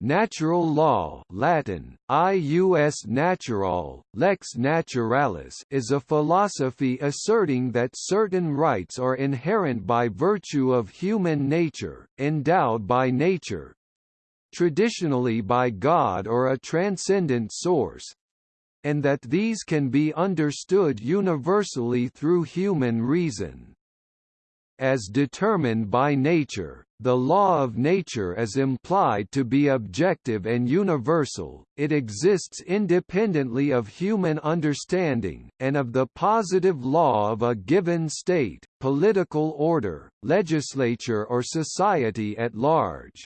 Natural law Latin, ius natural, lex naturalis is a philosophy asserting that certain rights are inherent by virtue of human nature, endowed by nature, traditionally by God or a transcendent source, and that these can be understood universally through human reason. As determined by nature, the law of nature is implied to be objective and universal, it exists independently of human understanding, and of the positive law of a given state, political order, legislature or society at large.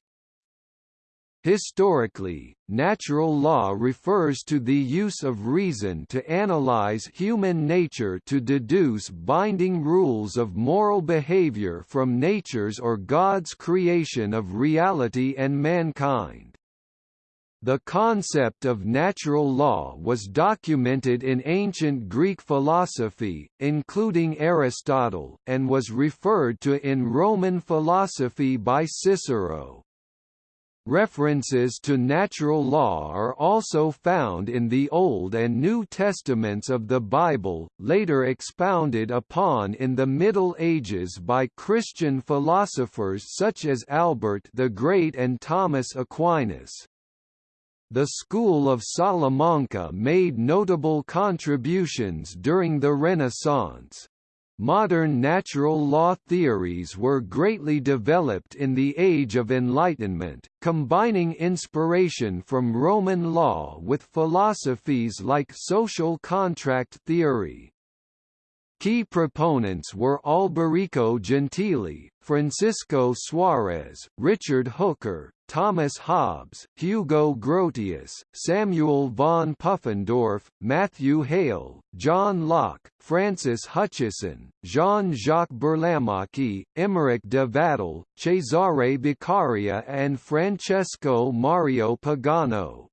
Historically, natural law refers to the use of reason to analyze human nature to deduce binding rules of moral behavior from nature's or God's creation of reality and mankind. The concept of natural law was documented in ancient Greek philosophy, including Aristotle, and was referred to in Roman philosophy by Cicero. References to natural law are also found in the Old and New Testaments of the Bible, later expounded upon in the Middle Ages by Christian philosophers such as Albert the Great and Thomas Aquinas. The school of Salamanca made notable contributions during the Renaissance. Modern natural law theories were greatly developed in the Age of Enlightenment, combining inspiration from Roman law with philosophies like social contract theory. Key proponents were Alberico Gentili, Francisco Suarez, Richard Hooker, Thomas Hobbes, Hugo Grotius, Samuel von Pufendorf, Matthew Hale, John Locke, Francis Hutcheson, Jean-Jacques Burlamaqui, Emeric de Vattel, Cesare Beccaria and Francesco Mario Pagano.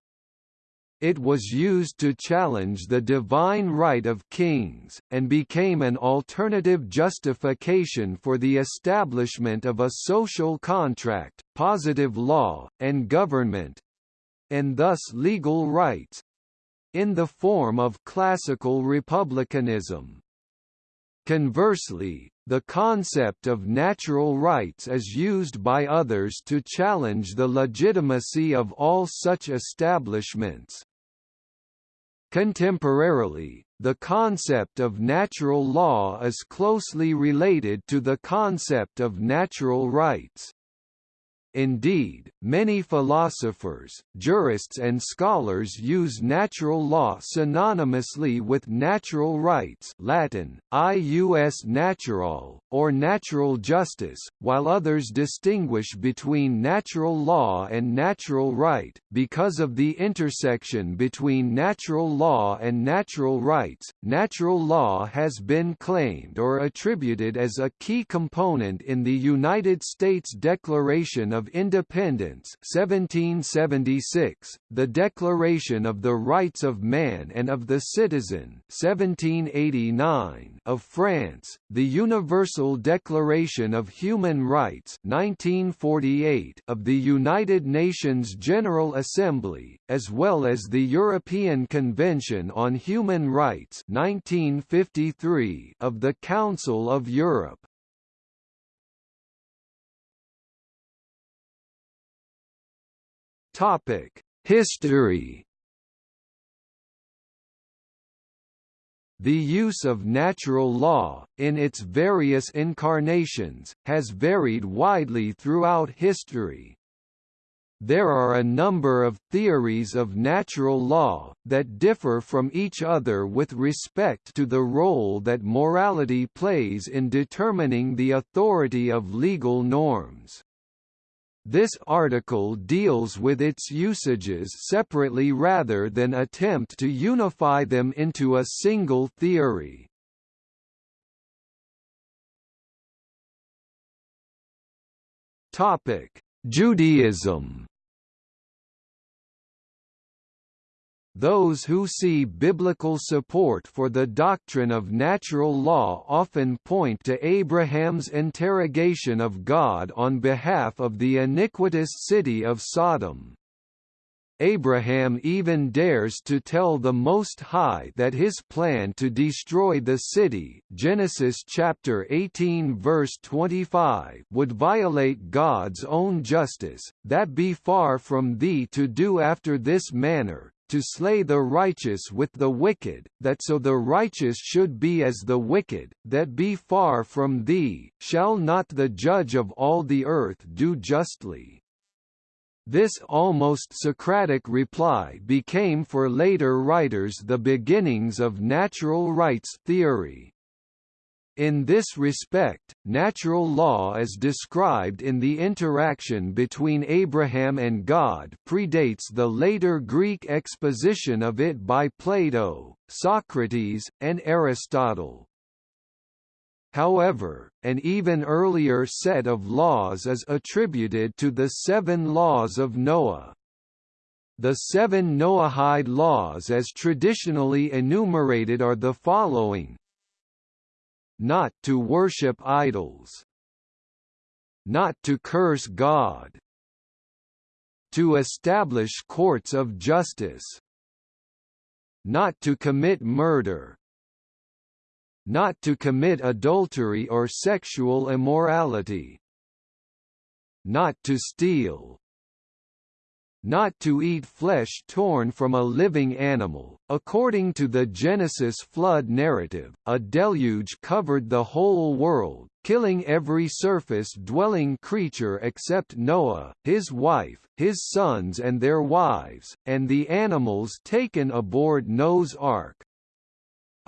It was used to challenge the divine right of kings, and became an alternative justification for the establishment of a social contract, positive law, and government—and thus legal rights—in the form of classical republicanism. Conversely, the concept of natural rights is used by others to challenge the legitimacy of all such establishments. Contemporarily, the concept of natural law is closely related to the concept of natural rights. Indeed, many philosophers, jurists and scholars use natural law synonymously with natural rights Latin, ius natural, or natural justice, while others distinguish between natural law and natural right. Because of the intersection between natural law and natural rights, natural law has been claimed or attributed as a key component in the United States Declaration of of Independence 1776, the Declaration of the Rights of Man and of the Citizen 1789 of France, the Universal Declaration of Human Rights 1948 of the United Nations General Assembly, as well as the European Convention on Human Rights 1953 of the Council of Europe. Topic: History. The use of natural law, in its various incarnations, has varied widely throughout history. There are a number of theories of natural law, that differ from each other with respect to the role that morality plays in determining the authority of legal norms. This article deals with its usages separately rather than attempt to unify them into a single theory. Topic: Judaism Those who see biblical support for the doctrine of natural law often point to Abraham's interrogation of God on behalf of the iniquitous city of Sodom. Abraham even dares to tell the Most High that his plan to destroy the city Genesis chapter 18 verse 25 would violate God's own justice, that be far from thee to do after this manner, to slay the righteous with the wicked, that so the righteous should be as the wicked, that be far from thee, shall not the judge of all the earth do justly? This almost Socratic reply became for later writers the beginnings of natural rights theory. In this respect, natural law as described in the interaction between Abraham and God predates the later Greek exposition of it by Plato, Socrates, and Aristotle. However, an even earlier set of laws is attributed to the Seven Laws of Noah. The seven Noahide laws as traditionally enumerated are the following not to worship idols, not to curse God, to establish courts of justice, not to commit murder, not to commit adultery or sexual immorality, not to steal, not to eat flesh torn from a living animal. According to the Genesis flood narrative, a deluge covered the whole world, killing every surface-dwelling creature except Noah, his wife, his sons and their wives, and the animals taken aboard Noah's ark.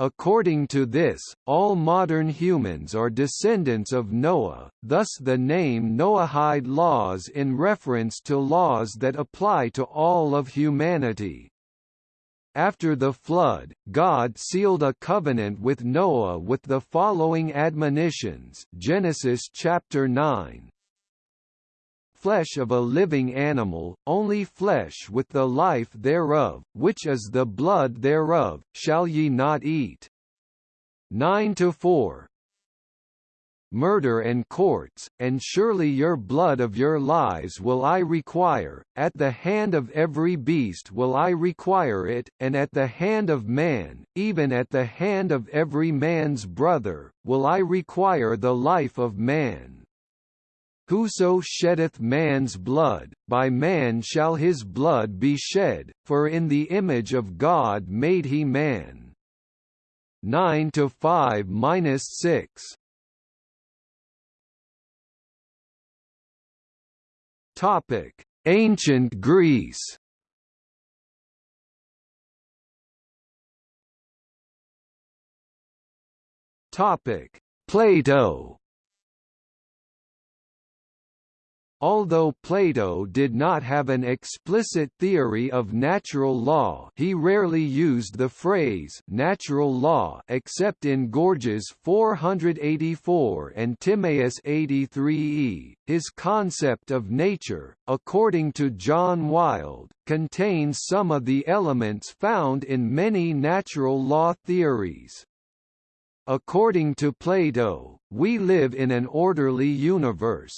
According to this, all modern humans are descendants of Noah, thus the name Noahide laws in reference to laws that apply to all of humanity. After the flood, God sealed a covenant with Noah with the following admonitions Genesis chapter 9, flesh of a living animal, only flesh with the life thereof, which is the blood thereof, shall ye not eat. 9 to 4 Murder and courts, and surely your blood of your lives will I require, at the hand of every beast will I require it, and at the hand of man, even at the hand of every man's brother, will I require the life of man. Whoso sheddeth man's blood, by man shall his blood be shed, for in the image of God made he man. 9 to 5 minus 6. Topic: Ancient Greece. Topic: Plato. Although Plato did not have an explicit theory of natural law he rarely used the phrase «natural law» except in Gorgias 484 and Timaeus 83e. His concept of nature, according to John Wild, contains some of the elements found in many natural law theories. According to Plato, we live in an orderly universe,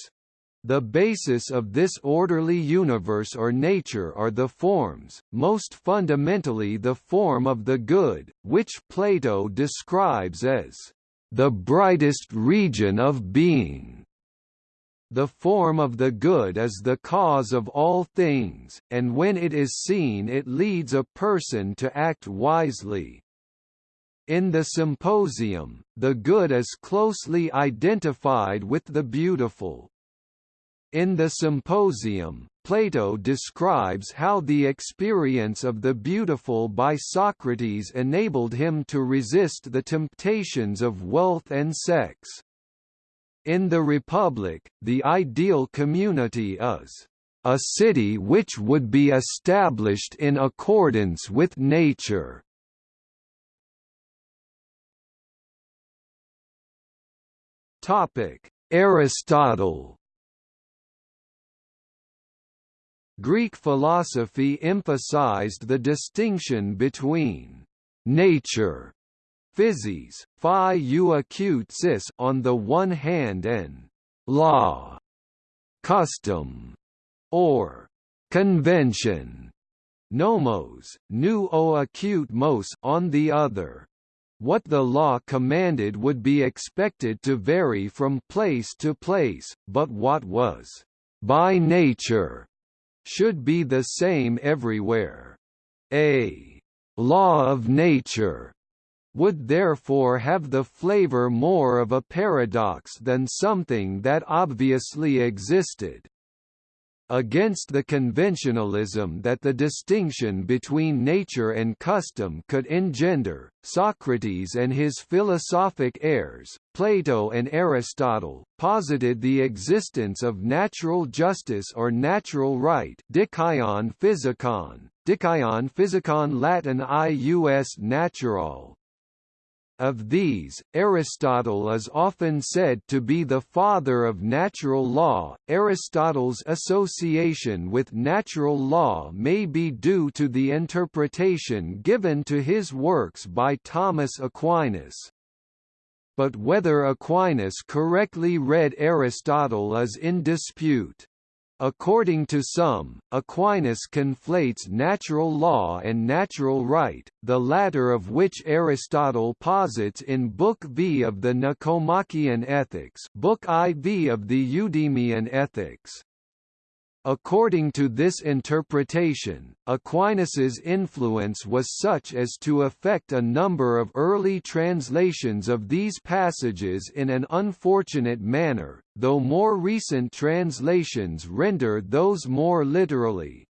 the basis of this orderly universe or nature are the forms, most fundamentally the form of the good, which Plato describes as the brightest region of being. The form of the good is the cause of all things, and when it is seen it leads a person to act wisely. In the Symposium, the good is closely identified with the beautiful, in the Symposium, Plato describes how the experience of the beautiful by Socrates enabled him to resist the temptations of wealth and sex. In the Republic, the ideal community is a city which would be established in accordance with nature. Topic: Aristotle Greek philosophy emphasized the distinction between nature physis, phi acute cis on the one hand and law custom or convention nomos, nu o acute mos on the other. What the law commanded would be expected to vary from place to place, but what was by nature should be the same everywhere. A law of nature would therefore have the flavor more of a paradox than something that obviously existed. Against the conventionalism that the distinction between nature and custom could engender, Socrates and his philosophic heirs, Plato and Aristotle, posited the existence of natural justice or natural right dikaion physicon, dikaion physicon Latin ius natural, of these, Aristotle is often said to be the father of natural law. Aristotle's association with natural law may be due to the interpretation given to his works by Thomas Aquinas. But whether Aquinas correctly read Aristotle is in dispute. According to some, Aquinas conflates natural law and natural right, the latter of which Aristotle posits in Book V of the Nicomachean Ethics Book IV of the Eudemian Ethics. According to this interpretation, Aquinas's influence was such as to affect a number of early translations of these passages in an unfortunate manner, though more recent translations render those more literally.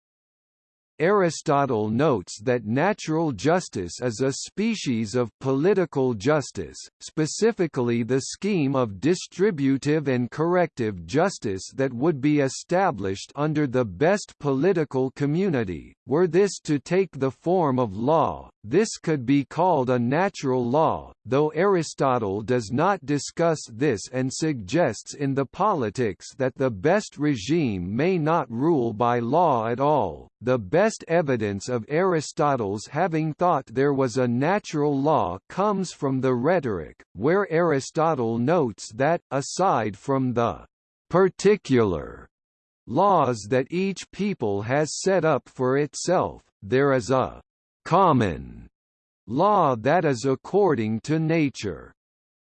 Aristotle notes that natural justice is a species of political justice, specifically the scheme of distributive and corrective justice that would be established under the best political community. Were this to take the form of law, this could be called a natural law, though Aristotle does not discuss this and suggests in the Politics that the best regime may not rule by law at all. The best evidence of Aristotle's having thought there was a natural law comes from the Rhetoric, where Aristotle notes that, aside from the particular laws that each people has set up for itself, there is a common law that is according to nature.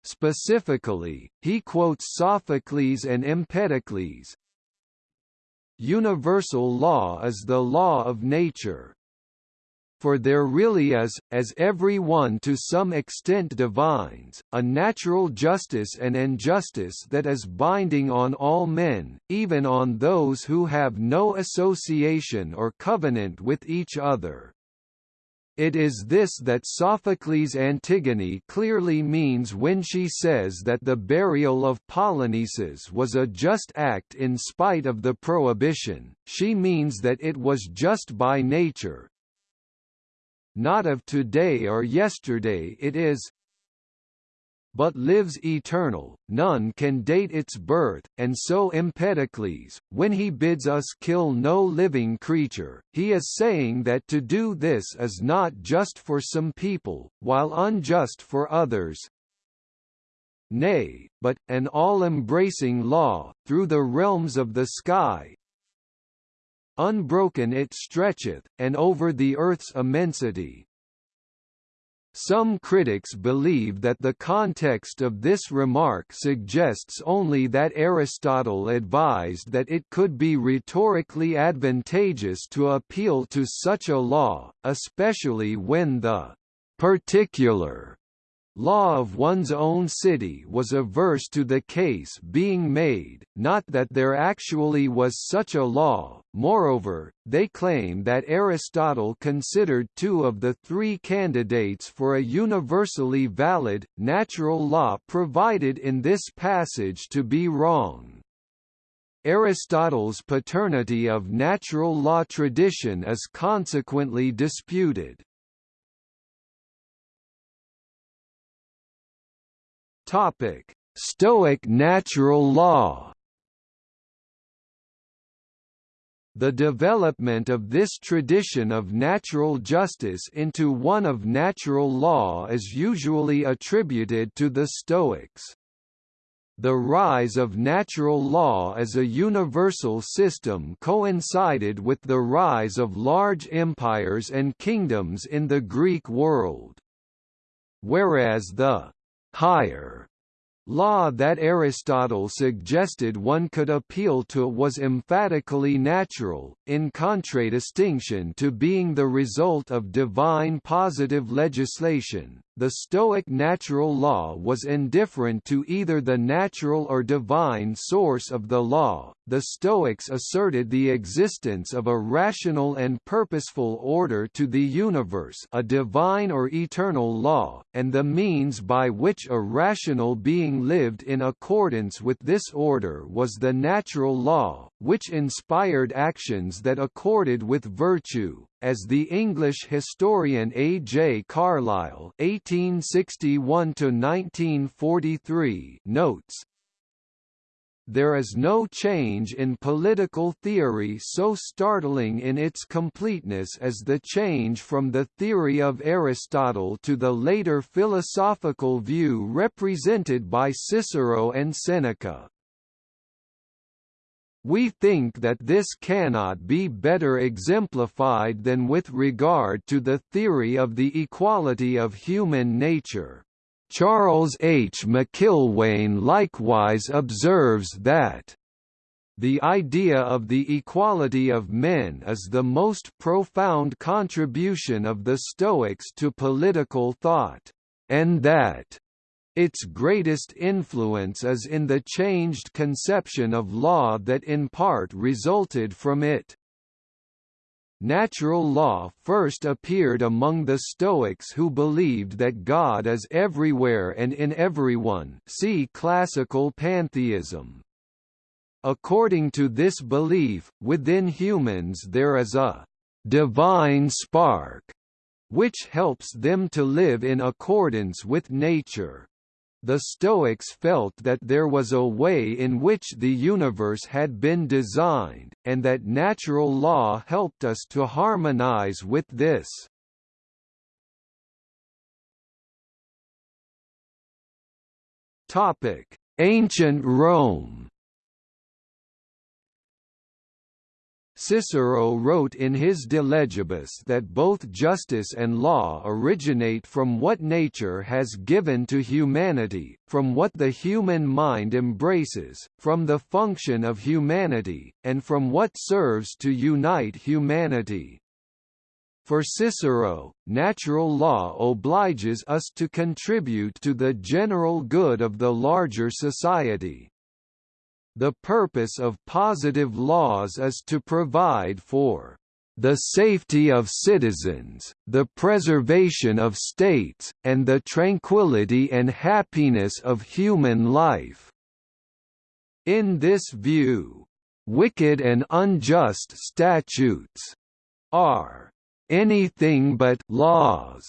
Specifically, he quotes Sophocles and Empedocles. Universal law is the law of nature. For there really is, as every one to some extent divines, a natural justice and injustice that is binding on all men, even on those who have no association or covenant with each other. It is this that Sophocles' Antigone clearly means when she says that the burial of Polynices was a just act in spite of the prohibition, she means that it was just by nature. Not of today or yesterday it is, but lives eternal, none can date its birth, and so Empedocles, when he bids us kill no living creature, he is saying that to do this is not just for some people, while unjust for others, nay, but, an all-embracing law, through the realms of the sky, unbroken it stretcheth, and over the earth's immensity, some critics believe that the context of this remark suggests only that Aristotle advised that it could be rhetorically advantageous to appeal to such a law, especially when the particular law of one's own city was averse to the case being made, not that there actually was such a law. Moreover, they claim that Aristotle considered two of the three candidates for a universally valid, natural law provided in this passage to be wrong. Aristotle's paternity of natural law tradition is consequently disputed. Topic: Stoic natural law. The development of this tradition of natural justice into one of natural law is usually attributed to the Stoics. The rise of natural law as a universal system coincided with the rise of large empires and kingdoms in the Greek world. Whereas the higher law that Aristotle suggested one could appeal to was emphatically natural, in contradistinction to being the result of divine positive legislation. The Stoic natural law was indifferent to either the natural or divine source of the law. The Stoics asserted the existence of a rational and purposeful order to the universe, a divine or eternal law, and the means by which a rational being lived in accordance with this order was the natural law, which inspired actions that accorded with virtue, as the English historian A. J. Carlyle (1861–1943) notes. There is no change in political theory so startling in its completeness as the change from the theory of Aristotle to the later philosophical view represented by Cicero and Seneca. We think that this cannot be better exemplified than with regard to the theory of the equality of human nature. Charles H. McIlwain likewise observes that the idea of the equality of men is the most profound contribution of the Stoics to political thought, and that its greatest influence is in the changed conception of law that in part resulted from it. Natural law first appeared among the Stoics who believed that God is everywhere and in everyone see classical pantheism. According to this belief, within humans there is a «divine spark» which helps them to live in accordance with nature. The Stoics felt that there was a way in which the universe had been designed, and that natural law helped us to harmonize with this. Ancient Rome Cicero wrote in his De Legibus that both justice and law originate from what nature has given to humanity, from what the human mind embraces, from the function of humanity, and from what serves to unite humanity. For Cicero, natural law obliges us to contribute to the general good of the larger society. The purpose of positive laws is to provide for the safety of citizens, the preservation of states, and the tranquility and happiness of human life. In this view, wicked and unjust statutes are anything but laws,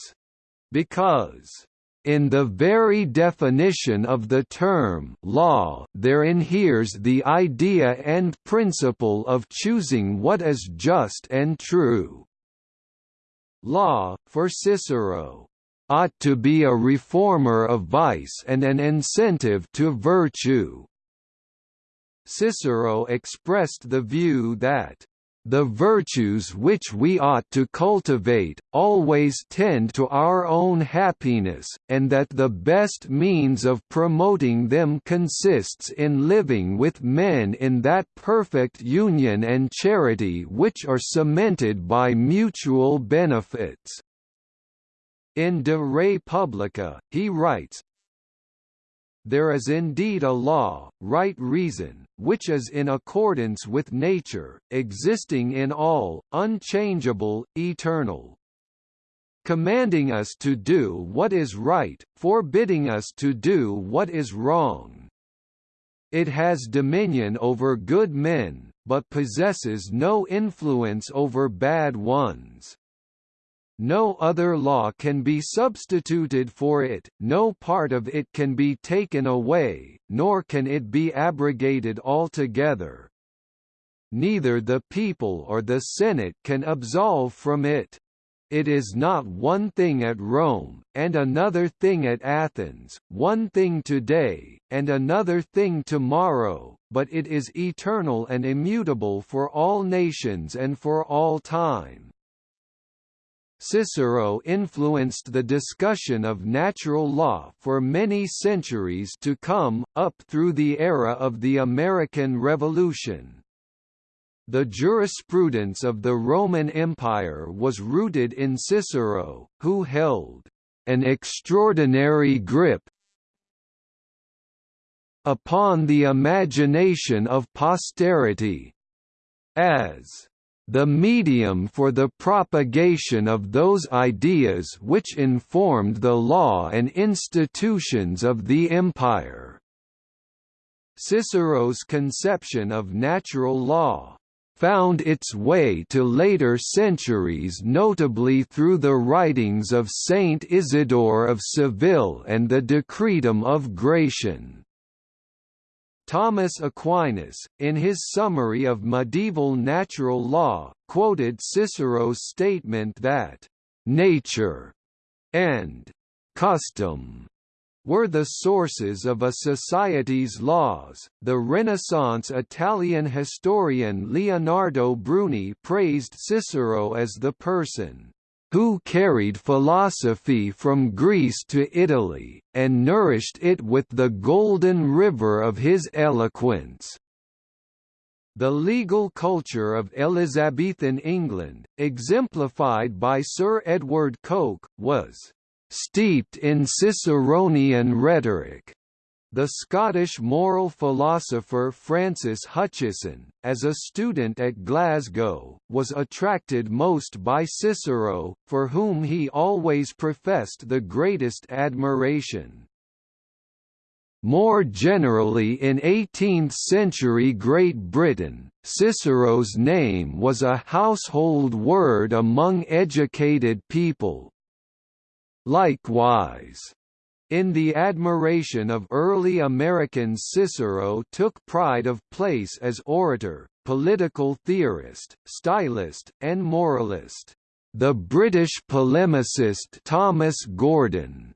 because in the very definition of the term law there inheres the idea and principle of choosing what is just and true. Law, for Cicero, ought to be a reformer of vice and an incentive to virtue. Cicero expressed the view that the virtues which we ought to cultivate, always tend to our own happiness, and that the best means of promoting them consists in living with men in that perfect union and charity which are cemented by mutual benefits. In De Re Publica, he writes, there is indeed a law, right reason, which is in accordance with nature, existing in all, unchangeable, eternal. Commanding us to do what is right, forbidding us to do what is wrong. It has dominion over good men, but possesses no influence over bad ones. No other law can be substituted for it, no part of it can be taken away, nor can it be abrogated altogether. Neither the people or the Senate can absolve from it. it is not one thing at Rome, and another thing at Athens, one thing today, and another thing tomorrow, but it is eternal and immutable for all nations and for all time. Cicero influenced the discussion of natural law for many centuries to come, up through the era of the American Revolution. The jurisprudence of the Roman Empire was rooted in Cicero, who held an extraordinary grip upon the imagination of posterity, as the medium for the propagation of those ideas which informed the law and institutions of the empire. Cicero's conception of natural law found its way to later centuries notably through the writings of Saint Isidore of Seville and the Decretum of Gratian. Thomas Aquinas, in his summary of medieval natural law, quoted Cicero's statement that, "...nature," and "...custom," were the sources of a society's laws. The Renaissance Italian historian Leonardo Bruni praised Cicero as the person who carried philosophy from Greece to Italy, and nourished it with the golden river of his eloquence. The legal culture of Elizabethan England, exemplified by Sir Edward Coke, was steeped in Ciceronian rhetoric. The Scottish moral philosopher Francis Hutcheson, as a student at Glasgow, was attracted most by Cicero, for whom he always professed the greatest admiration. More generally in 18th-century Great Britain, Cicero's name was a household word among educated people, Likewise, in the admiration of early Americans Cicero took pride of place as orator, political theorist, stylist, and moralist. The British polemicist Thomas Gordon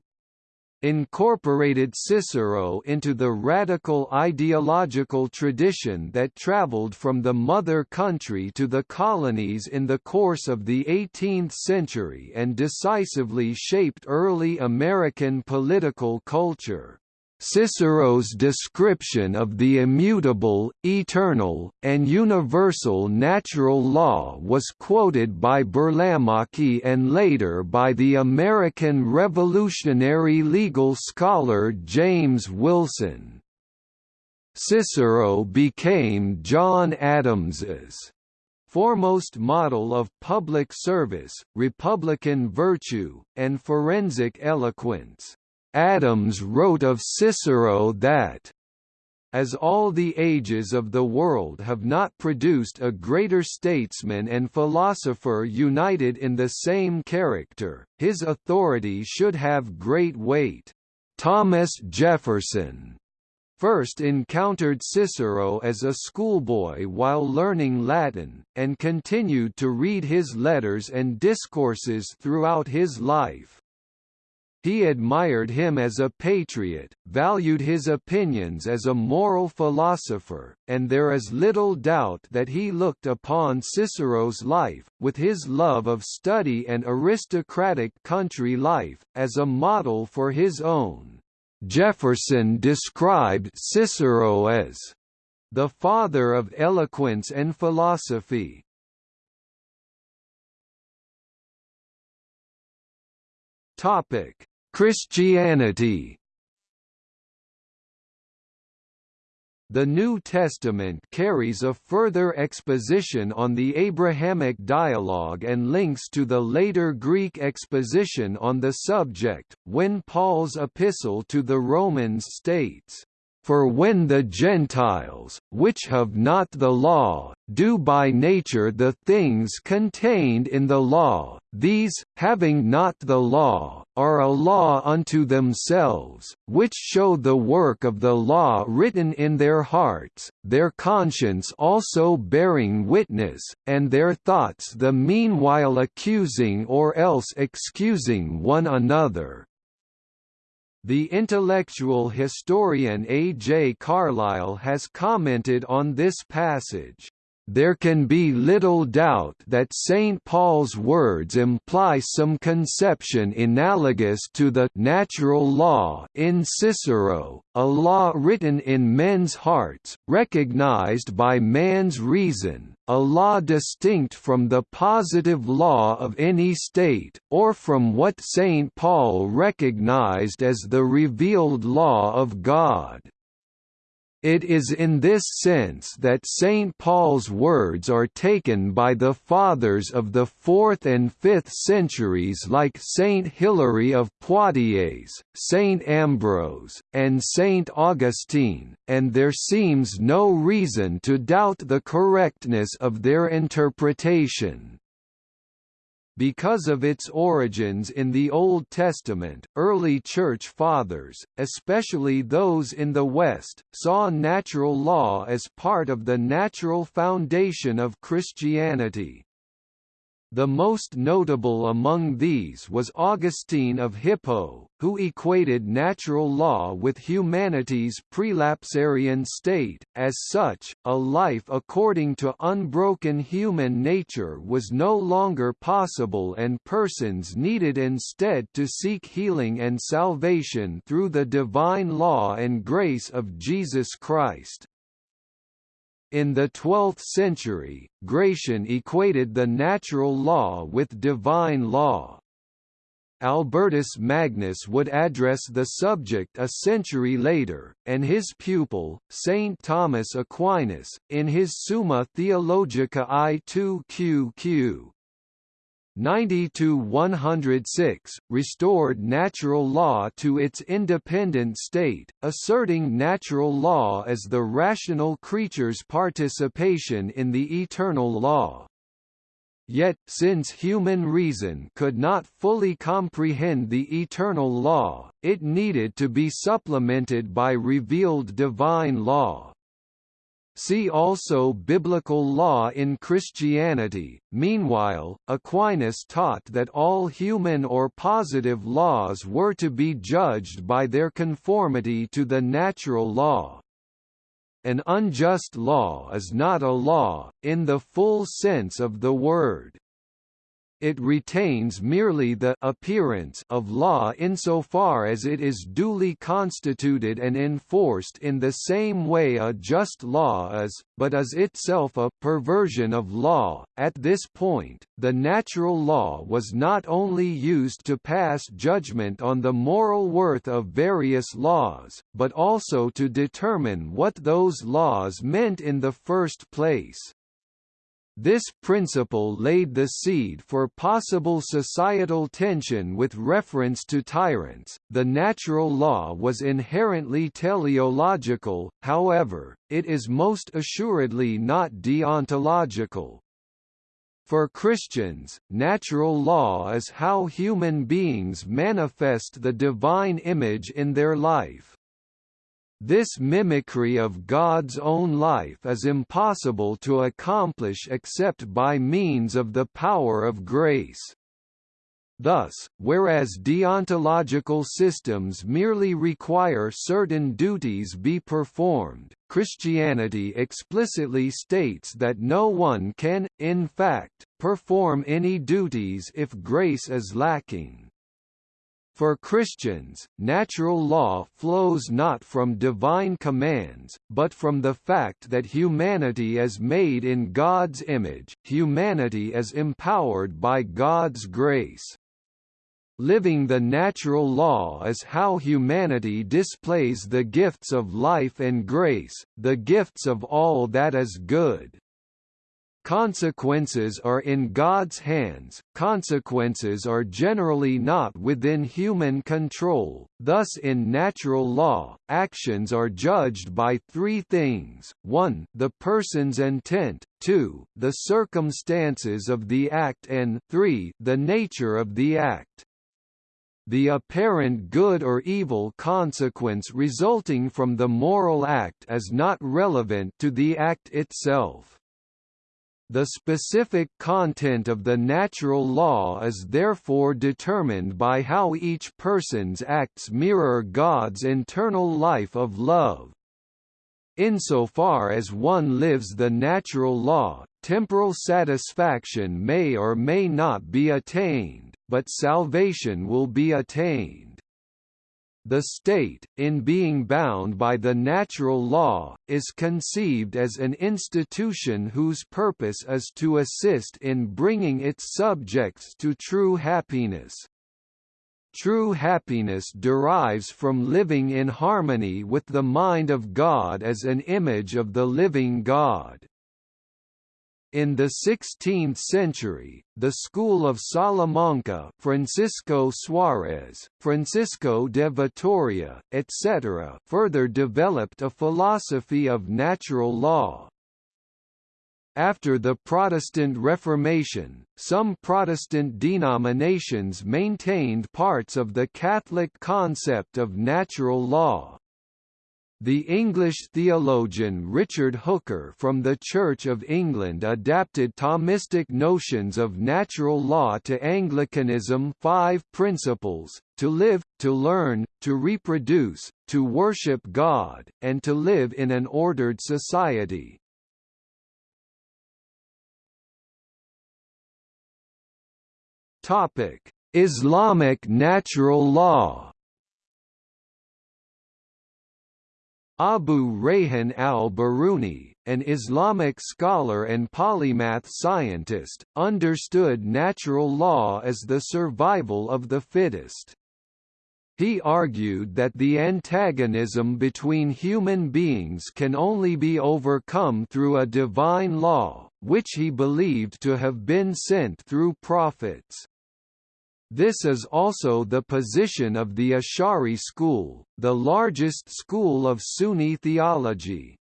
incorporated Cicero into the radical ideological tradition that traveled from the mother country to the colonies in the course of the 18th century and decisively shaped early American political culture. Cicero's description of the immutable, eternal, and universal natural law was quoted by Burlamaqui and later by the American revolutionary legal scholar James Wilson. Cicero became John Adams's foremost model of public service, republican virtue, and forensic eloquence. Adams wrote of Cicero that as all the ages of the world have not produced a greater statesman and philosopher united in the same character, his authority should have great weight. Thomas Jefferson first encountered Cicero as a schoolboy while learning Latin, and continued to read his letters and discourses throughout his life. He admired him as a patriot, valued his opinions as a moral philosopher, and there is little doubt that he looked upon Cicero's life, with his love of study and aristocratic country life, as a model for his own. Jefferson described Cicero as the father of eloquence and philosophy. Topic: Christianity. The New Testament carries a further exposition on the Abrahamic dialogue and links to the later Greek exposition on the subject, when Paul's epistle to the Romans states, For when the Gentiles, which have not the law, do by nature the things contained in the law, these, having not the law, are a law unto themselves, which show the work of the law written in their hearts, their conscience also bearing witness, and their thoughts the meanwhile accusing or else excusing one another. The intellectual historian A. J. Carlyle has commented on this passage. There can be little doubt that St. Paul's words imply some conception analogous to the natural law in Cicero, a law written in men's hearts, recognized by man's reason, a law distinct from the positive law of any state, or from what St. Paul recognized as the revealed law of God. It is in this sense that St. Paul's words are taken by the Fathers of the 4th and 5th centuries like St. Hilary of Poitiers, St. Ambrose, and St. Augustine, and there seems no reason to doubt the correctness of their interpretation. Because of its origins in the Old Testament, early Church Fathers, especially those in the West, saw natural law as part of the natural foundation of Christianity. The most notable among these was Augustine of Hippo, who equated natural law with humanity's prelapsarian state. As such, a life according to unbroken human nature was no longer possible and persons needed instead to seek healing and salvation through the divine law and grace of Jesus Christ. In the 12th century, Gratian equated the natural law with divine law. Albertus Magnus would address the subject a century later, and his pupil, Saint Thomas Aquinas, in his Summa Theologica I2QQ, 90–106, restored natural law to its independent state, asserting natural law as the rational creature's participation in the eternal law. Yet, since human reason could not fully comprehend the eternal law, it needed to be supplemented by revealed divine law. See also Biblical law in Christianity. Meanwhile, Aquinas taught that all human or positive laws were to be judged by their conformity to the natural law. An unjust law is not a law, in the full sense of the word it retains merely the appearance of law insofar as it is duly constituted and enforced in the same way a just law is, but is itself a perversion of law. At this point, the natural law was not only used to pass judgment on the moral worth of various laws, but also to determine what those laws meant in the first place. This principle laid the seed for possible societal tension with reference to tyrants. The natural law was inherently teleological, however, it is most assuredly not deontological. For Christians, natural law is how human beings manifest the divine image in their life. This mimicry of God's own life is impossible to accomplish except by means of the power of grace. Thus, whereas deontological systems merely require certain duties be performed, Christianity explicitly states that no one can, in fact, perform any duties if grace is lacking. For Christians, natural law flows not from divine commands, but from the fact that humanity is made in God's image, humanity is empowered by God's grace. Living the natural law is how humanity displays the gifts of life and grace, the gifts of all that is good. Consequences are in God's hands, consequences are generally not within human control, thus in natural law, actions are judged by three things, 1 the person's intent, 2 the circumstances of the act and 3 the nature of the act. The apparent good or evil consequence resulting from the moral act is not relevant to the act itself. The specific content of the natural law is therefore determined by how each person's acts mirror God's internal life of love. Insofar as one lives the natural law, temporal satisfaction may or may not be attained but salvation will be attained. The state, in being bound by the natural law, is conceived as an institution whose purpose is to assist in bringing its subjects to true happiness. True happiness derives from living in harmony with the mind of God as an image of the living God. In the 16th century, the school of Salamanca Francisco Suarez, Francisco de Vitoria, etc. further developed a philosophy of natural law. After the Protestant Reformation, some Protestant denominations maintained parts of the Catholic concept of natural law. The English theologian Richard Hooker from the Church of England adapted Thomistic notions of natural law to Anglicanism five principles, to live, to learn, to reproduce, to worship God, and to live in an ordered society. Islamic natural law Abu Rayhan al-Biruni, an Islamic scholar and polymath scientist, understood natural law as the survival of the fittest. He argued that the antagonism between human beings can only be overcome through a divine law, which he believed to have been sent through prophets. This is also the position of the Ash'ari school, the largest school of Sunni theology.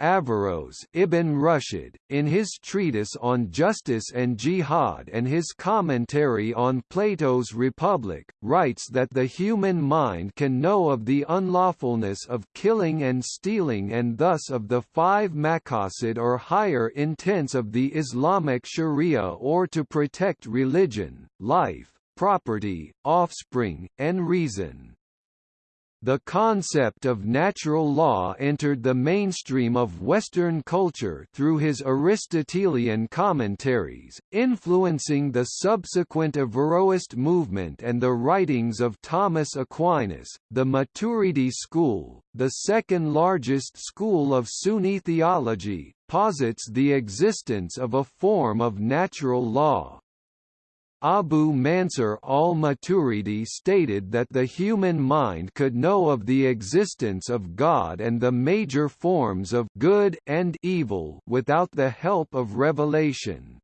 Averroes Ibn Rushd, in his treatise on justice and jihad and his commentary on Plato's Republic, writes that the human mind can know of the unlawfulness of killing and stealing and thus of the five maqasid or higher intents of the Islamic sharia or to protect religion, life, property, offspring, and reason. The concept of natural law entered the mainstream of Western culture through his Aristotelian commentaries, influencing the subsequent Averroist movement and the writings of Thomas Aquinas. The Maturidi school, the second largest school of Sunni theology, posits the existence of a form of natural law. Abu Mansur al-Maturidi stated that the human mind could know of the existence of God and the major forms of good and evil without the help of revelation.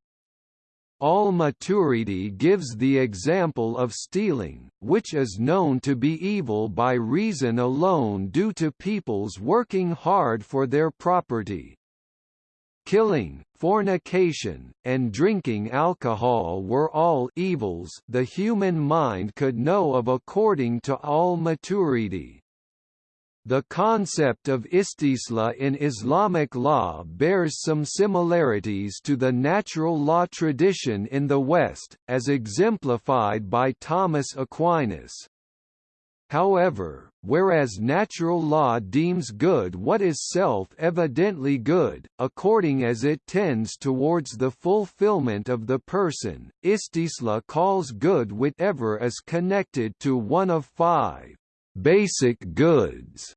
Al-Maturidi gives the example of stealing, which is known to be evil by reason alone due to people's working hard for their property. Killing, fornication, and drinking alcohol were all evils the human mind could know of according to al-Maturidi. The concept of istisla in Islamic law bears some similarities to the natural law tradition in the West, as exemplified by Thomas Aquinas. However, whereas natural law deems good what is self-evidently good, according as it tends towards the fulfillment of the person, istisla calls good whatever is connected to one of five basic goods.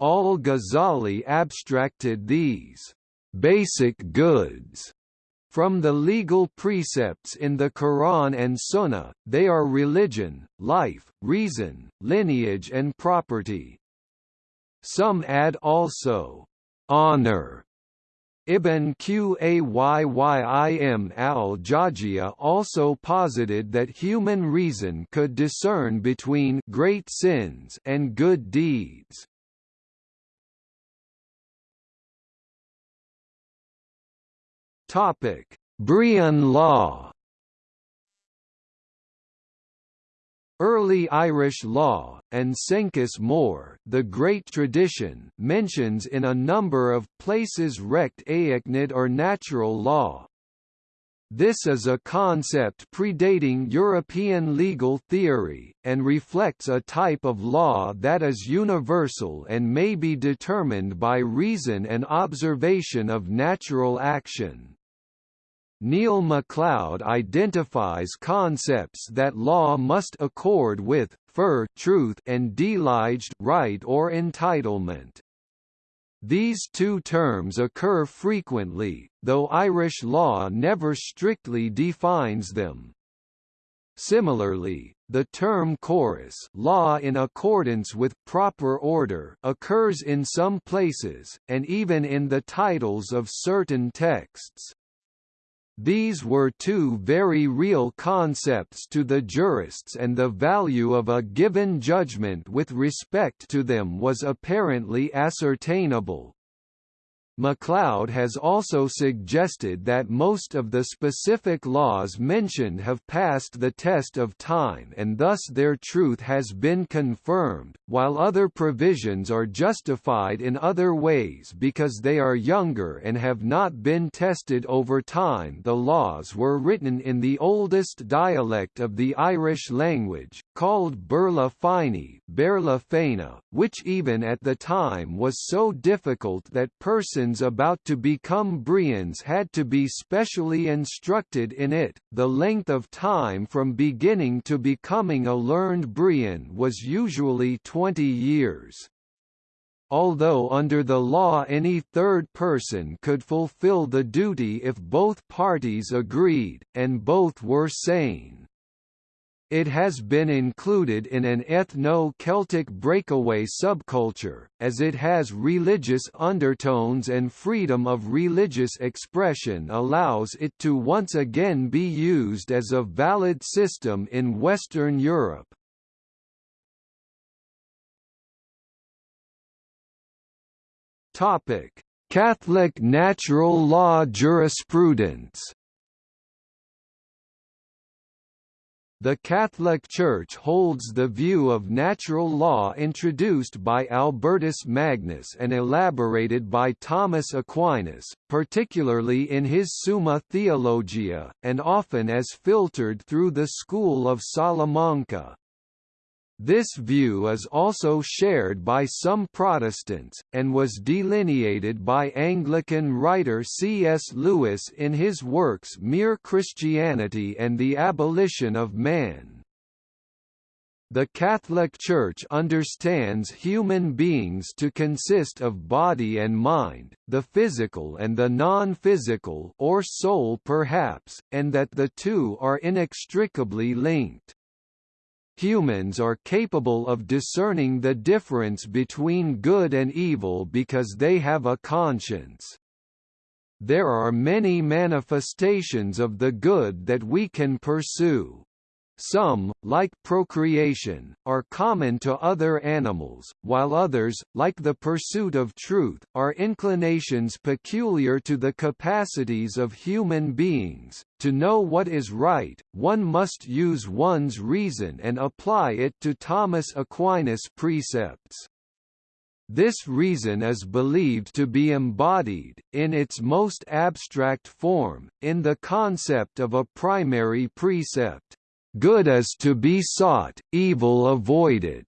Al-Ghazali abstracted these basic goods from the legal precepts in the Quran and Sunnah, they are religion, life, reason, lineage and property. Some add also, honor, Ibn Qayyim al-Jawziyya also posited that human reason could discern between great sins and good deeds. Topic: Brehon law Early Irish law, and Senchus Mór, the Great Tradition, mentions in a number of places recht éachnaid or natural law. This is a concept predating European legal theory, and reflects a type of law that is universal and may be determined by reason and observation of natural action. Neil MacLeod identifies concepts that law must accord with, fur truth and dliged right or entitlement. These two terms occur frequently, though Irish law never strictly defines them. Similarly, the term córus law in accordance with proper order occurs in some places, and even in the titles of certain texts. These were two very real concepts to the jurists and the value of a given judgment with respect to them was apparently ascertainable. MacLeod has also suggested that most of the specific laws mentioned have passed the test of time and thus their truth has been confirmed, while other provisions are justified in other ways because they are younger and have not been tested over time. The laws were written in the oldest dialect of the Irish language, called Fine, Bérla Féini, which even at the time was so difficult that persons about to become Brehons had to be specially instructed in it. The length of time from beginning to becoming a learned Brehon was usually 20 years. Although under the law any third person could fulfill the duty if both parties agreed, and both were sane. It has been included in an ethno-Celtic breakaway subculture, as it has religious undertones and freedom of religious expression allows it to once again be used as a valid system in Western Europe. Catholic natural law jurisprudence The Catholic Church holds the view of natural law introduced by Albertus Magnus and elaborated by Thomas Aquinas, particularly in his Summa Theologiae, and often as filtered through the school of Salamanca. This view is also shared by some Protestants, and was delineated by Anglican writer C.S. Lewis in his works Mere Christianity and the Abolition of Man. The Catholic Church understands human beings to consist of body and mind, the physical and the non-physical or soul perhaps, and that the two are inextricably linked. Humans are capable of discerning the difference between good and evil because they have a conscience. There are many manifestations of the good that we can pursue. Some, like procreation, are common to other animals, while others, like the pursuit of truth, are inclinations peculiar to the capacities of human beings. To know what is right, one must use one's reason and apply it to Thomas Aquinas' precepts. This reason is believed to be embodied, in its most abstract form, in the concept of a primary precept, Good is to be sought, evil avoided.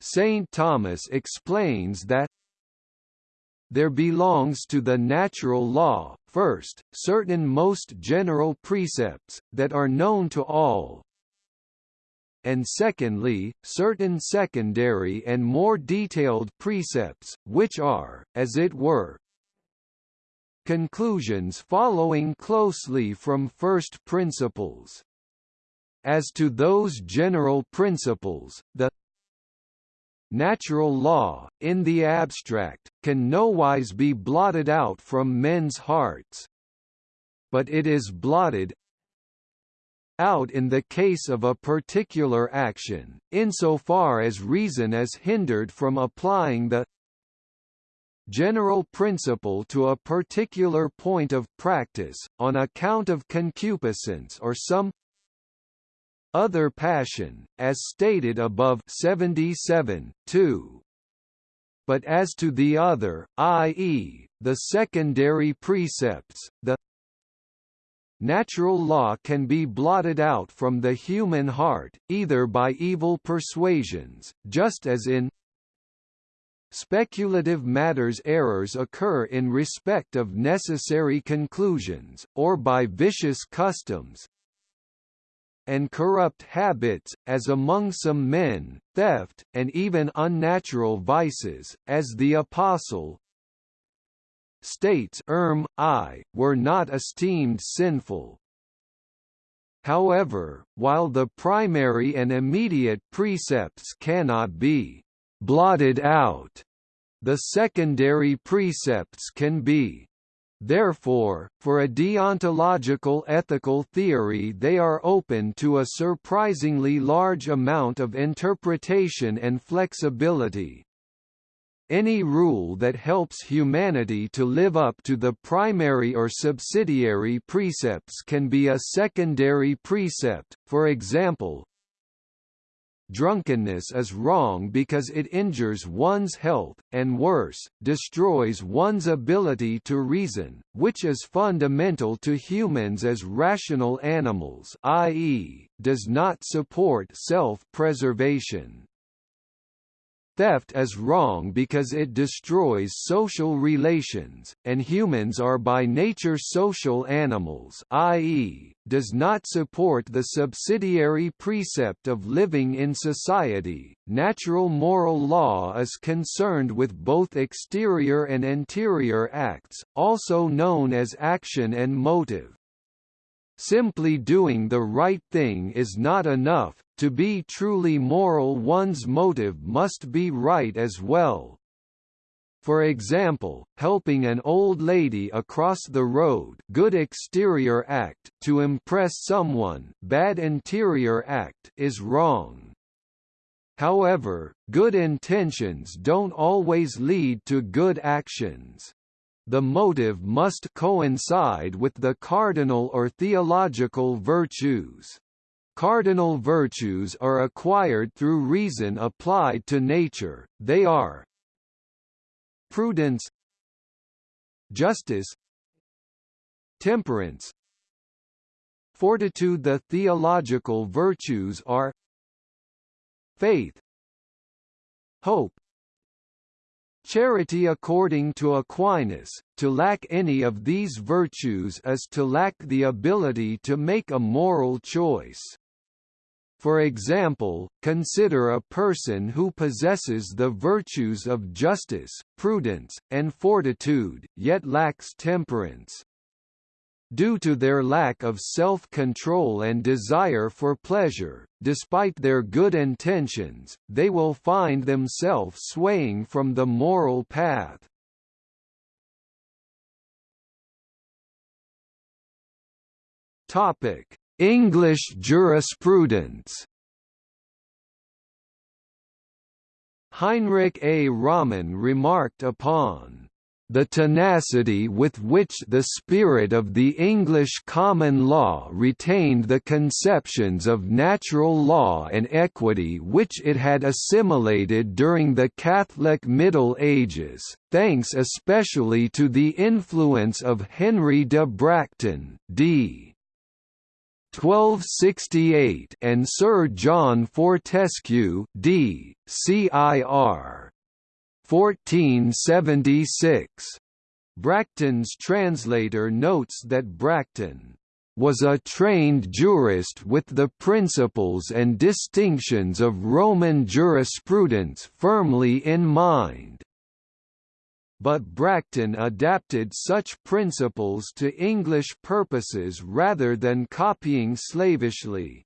St. Thomas explains that there belongs to the natural law, first, certain most general precepts, that are known to all, and secondly, certain secondary and more detailed precepts, which are, as it were, conclusions following closely from first principles. As to those general principles, the natural law, in the abstract, can nowise be blotted out from men's hearts. But it is blotted out in the case of a particular action, insofar as reason is hindered from applying the general principle to a particular point of practice, on account of concupiscence or some other passion, as stated above 77, 2. But as to the other, i.e., the secondary precepts, the natural law can be blotted out from the human heart, either by evil persuasions, just as in speculative matters errors occur in respect of necessary conclusions, or by vicious customs, and corrupt habits, as among some men, theft, and even unnatural vices, as the Apostle, states erm, I, were not esteemed sinful. However, while the primary and immediate precepts cannot be blotted out, the secondary precepts can be. Therefore, for a deontological ethical theory they are open to a surprisingly large amount of interpretation and flexibility. Any rule that helps humanity to live up to the primary or subsidiary precepts can be a secondary precept, for example, drunkenness is wrong because it injures one's health, and worse, destroys one's ability to reason, which is fundamental to humans as rational animals i.e., does not support self-preservation. Theft is wrong because it destroys social relations, and humans are by nature social animals i.e., does not support the subsidiary precept of living in society. Natural moral law is concerned with both exterior and interior acts, also known as action and motive. Simply doing the right thing is not enough, to be truly moral one's motive must be right as well. For example, helping an old lady across the road good exterior act to impress someone bad interior act is wrong. However, good intentions don't always lead to good actions the motive must coincide with the cardinal or theological virtues. Cardinal virtues are acquired through reason applied to nature, they are prudence justice temperance fortitude the theological virtues are faith hope Charity according to Aquinas, to lack any of these virtues is to lack the ability to make a moral choice. For example, consider a person who possesses the virtues of justice, prudence, and fortitude, yet lacks temperance. Due to their lack of self-control and desire for pleasure, despite their good intentions, they will find themselves swaying from the moral path. English jurisprudence Heinrich A. Rommen remarked upon the tenacity with which the spirit of the English common law retained the conceptions of natural law and equity which it had assimilated during the Catholic Middle Ages, thanks especially to the influence of Henry de Bracton d. 1268 and Sir John Fortescue d. Cir. 1476. Bracton's translator notes that Bracton was a trained jurist with the principles and distinctions of Roman jurisprudence firmly in mind. But Bracton adapted such principles to English purposes rather than copying slavishly.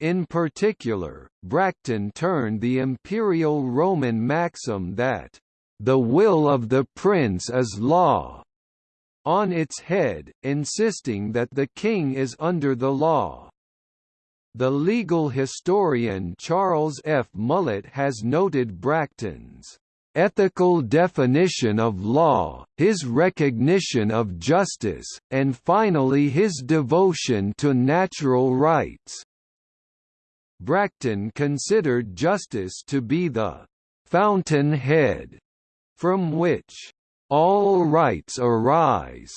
In particular, Bracton turned the imperial Roman maxim that the will of the prince is law, on its head, insisting that the king is under the law. The legal historian Charles F. Mullett has noted Bracton's ethical definition of law, his recognition of justice, and finally his devotion to natural rights. Bracton considered justice to be the fountain head from which all rights arise.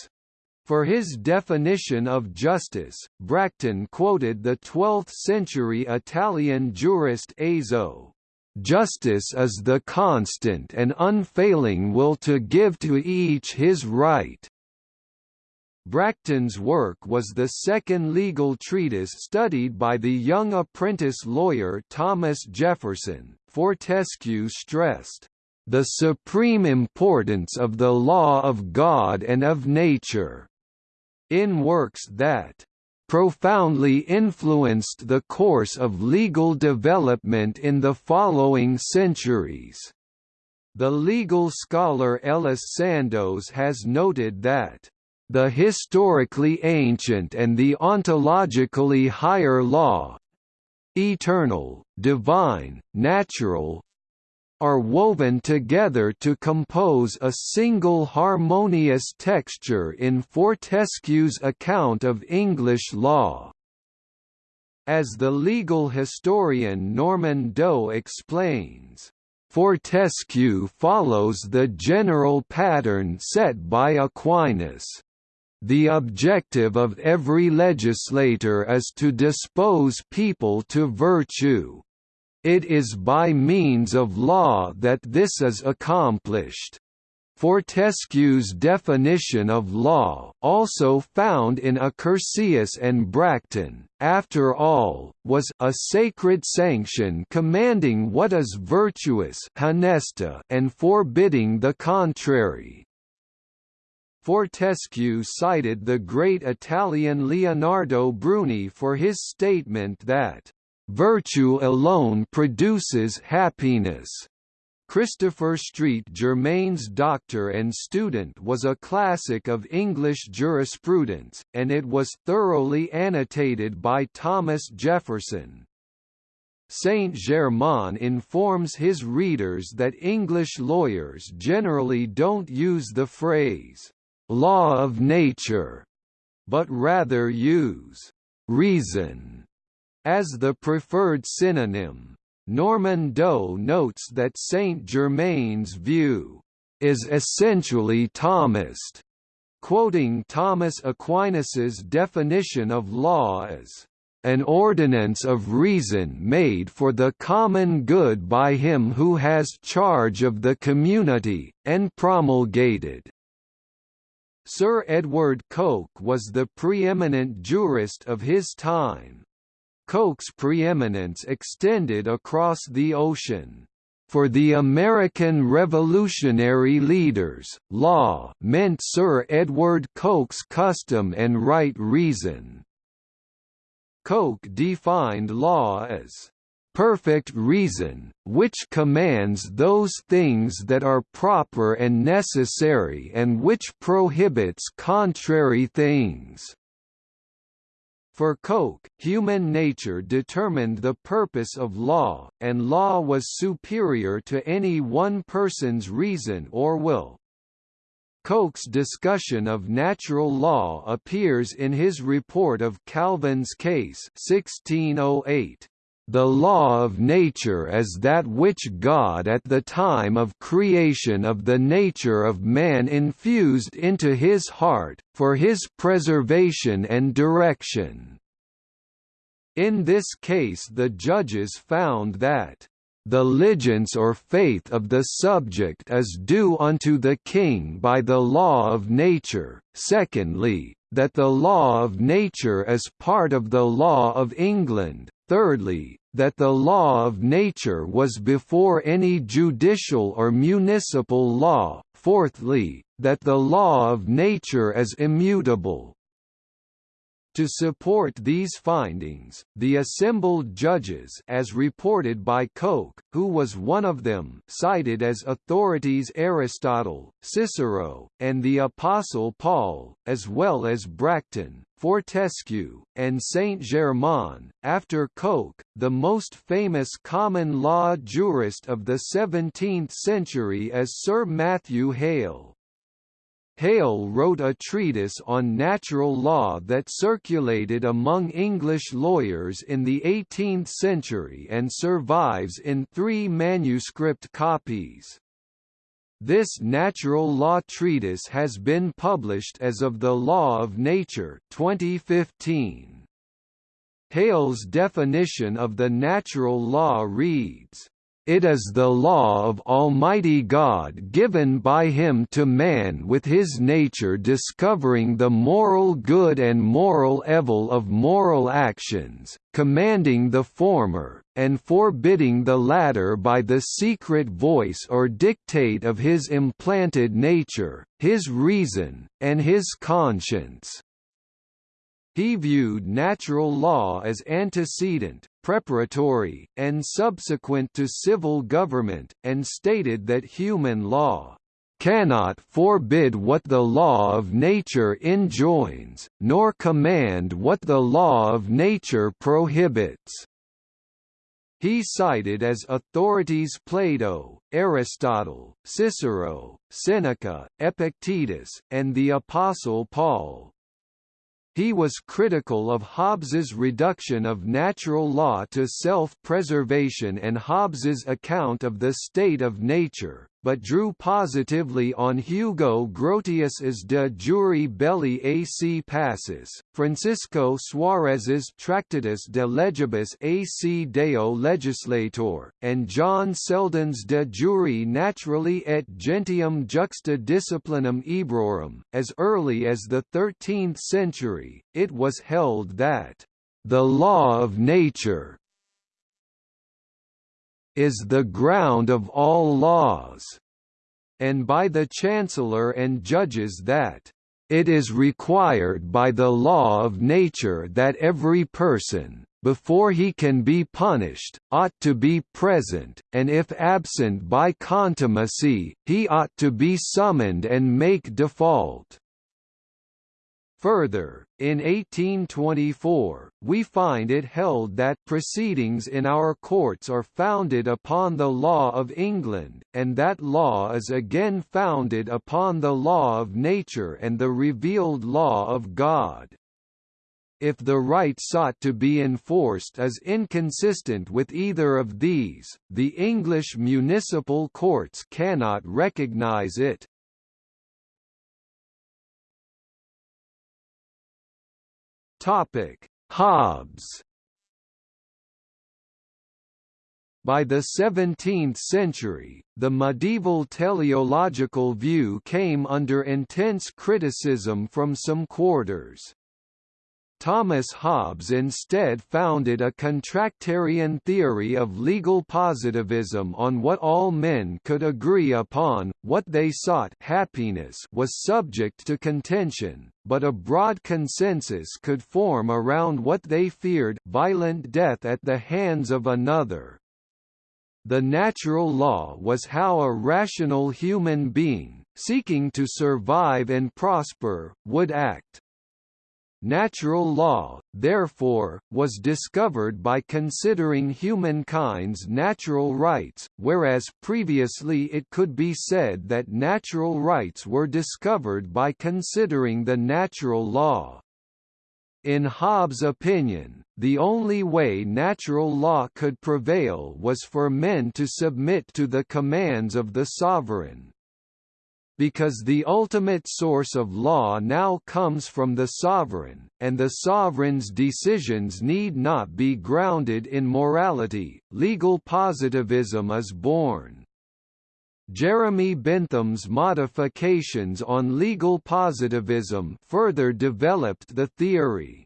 For his definition of justice, Bracton quoted the 12th-century Italian jurist Azo, "...justice is the constant and unfailing will to give to each his right." Bracton's work was the second legal treatise studied by the young apprentice lawyer Thomas Jefferson. Fortescue stressed, "...the supreme importance of the law of God and of nature," in works that profoundly influenced the course of legal development in the following centuries. The legal scholar Ellis Sandoz has noted that the historically ancient and the ontologically higher law eternal, divine, natural, are woven together to compose a single harmonious texture in Fortescue's account of English law. As the legal historian Norman Doe explains, Fortescue follows the general pattern set by Aquinas. The objective of every legislator is to dispose people to virtue. It is by means of law that this is accomplished. Fortescue's definition of law, also found in Accursius and Bracton, after all, was a sacred sanction commanding what is virtuous and forbidding the contrary. Fortescue cited the great Italian Leonardo Bruni for his statement that Virtue alone produces happiness. Christopher Street Germain's Doctor and Student was a classic of English jurisprudence, and it was thoroughly annotated by Thomas Jefferson. Saint-Germain informs his readers that English lawyers generally don't use the phrase, "'law of nature' but rather use "'reason' As the preferred synonym, Norman Doe notes that Saint-Germain's view is essentially Thomist, quoting Thomas Aquinas's definition of law as an ordinance of reason made for the common good by him who has charge of the community, and promulgated. Sir Edward Coke was the preeminent jurist of his time. Coke's preeminence extended across the ocean. For the American revolutionary leaders, law meant Sir Edward Coke's custom and right reason. Coke defined law as perfect reason, which commands those things that are proper and necessary and which prohibits contrary things. For Coke, human nature determined the purpose of law, and law was superior to any one person's reason or will. Coke's discussion of natural law appears in his report of Calvin's case 1608. The law of nature is that which God at the time of creation of the nature of man infused into his heart, for his preservation and direction. In this case the judges found that the ligeance or faith of the subject is due unto the king by the law of nature, secondly, that the law of nature is part of the law of England, thirdly, that the law of nature was before any judicial or municipal law, fourthly, that the law of nature is immutable. To support these findings, the assembled judges as reported by Coke, who was one of them cited as authorities Aristotle, Cicero, and the Apostle Paul, as well as Bracton, Fortescue, and Saint-Germain. After Coke, the most famous common law jurist of the 17th century is Sir Matthew Hale. Hale wrote a treatise on natural law that circulated among English lawyers in the 18th century and survives in three manuscript copies. This natural law treatise has been published as of the Law of Nature 2015. Hale's definition of the natural law reads, it is the law of Almighty God given by him to man with his nature discovering the moral good and moral evil of moral actions, commanding the former, and forbidding the latter by the secret voice or dictate of his implanted nature, his reason, and his conscience. He viewed natural law as antecedent, preparatory, and subsequent to civil government, and stated that human law cannot forbid what the law of nature enjoins, nor command what the law of nature prohibits. He cited as authorities Plato, Aristotle, Cicero, Seneca, Epictetus, and the Apostle Paul. He was critical of Hobbes's reduction of natural law to self-preservation and Hobbes's account of the state of nature, but drew positively on Hugo Grotius's De jure belli ac pacis, Francisco Suarez's Tractatus de legibus ac deo legislator, and John Selden's De jure naturali et gentium juxta disciplinum ebrorum. As early as the 13th century, it was held that the law of nature is the ground of all laws, and by the Chancellor and judges that it is required by the law of nature that every person, before he can be punished, ought to be present, and if absent by contumacy, he ought to be summoned and make default. Further, in 1824, we find it held that proceedings in our courts are founded upon the law of England, and that law is again founded upon the law of nature and the revealed law of God. If the right sought to be enforced is inconsistent with either of these, the English municipal courts cannot recognise it. Topic: Hobbes. By the 17th century, the medieval teleological view came under intense criticism from some quarters. Thomas Hobbes instead founded a contractarian theory of legal positivism on what all men could agree upon, what they sought happiness was subject to contention, but a broad consensus could form around what they feared violent death at the hands of another. The natural law was how a rational human being, seeking to survive and prosper, would act. Natural law, therefore, was discovered by considering humankind's natural rights, whereas previously it could be said that natural rights were discovered by considering the natural law. In Hobbes' opinion, the only way natural law could prevail was for men to submit to the commands of the sovereign because the ultimate source of law now comes from the sovereign, and the sovereign's decisions need not be grounded in morality, legal positivism is born. Jeremy Bentham's modifications on legal positivism further developed the theory.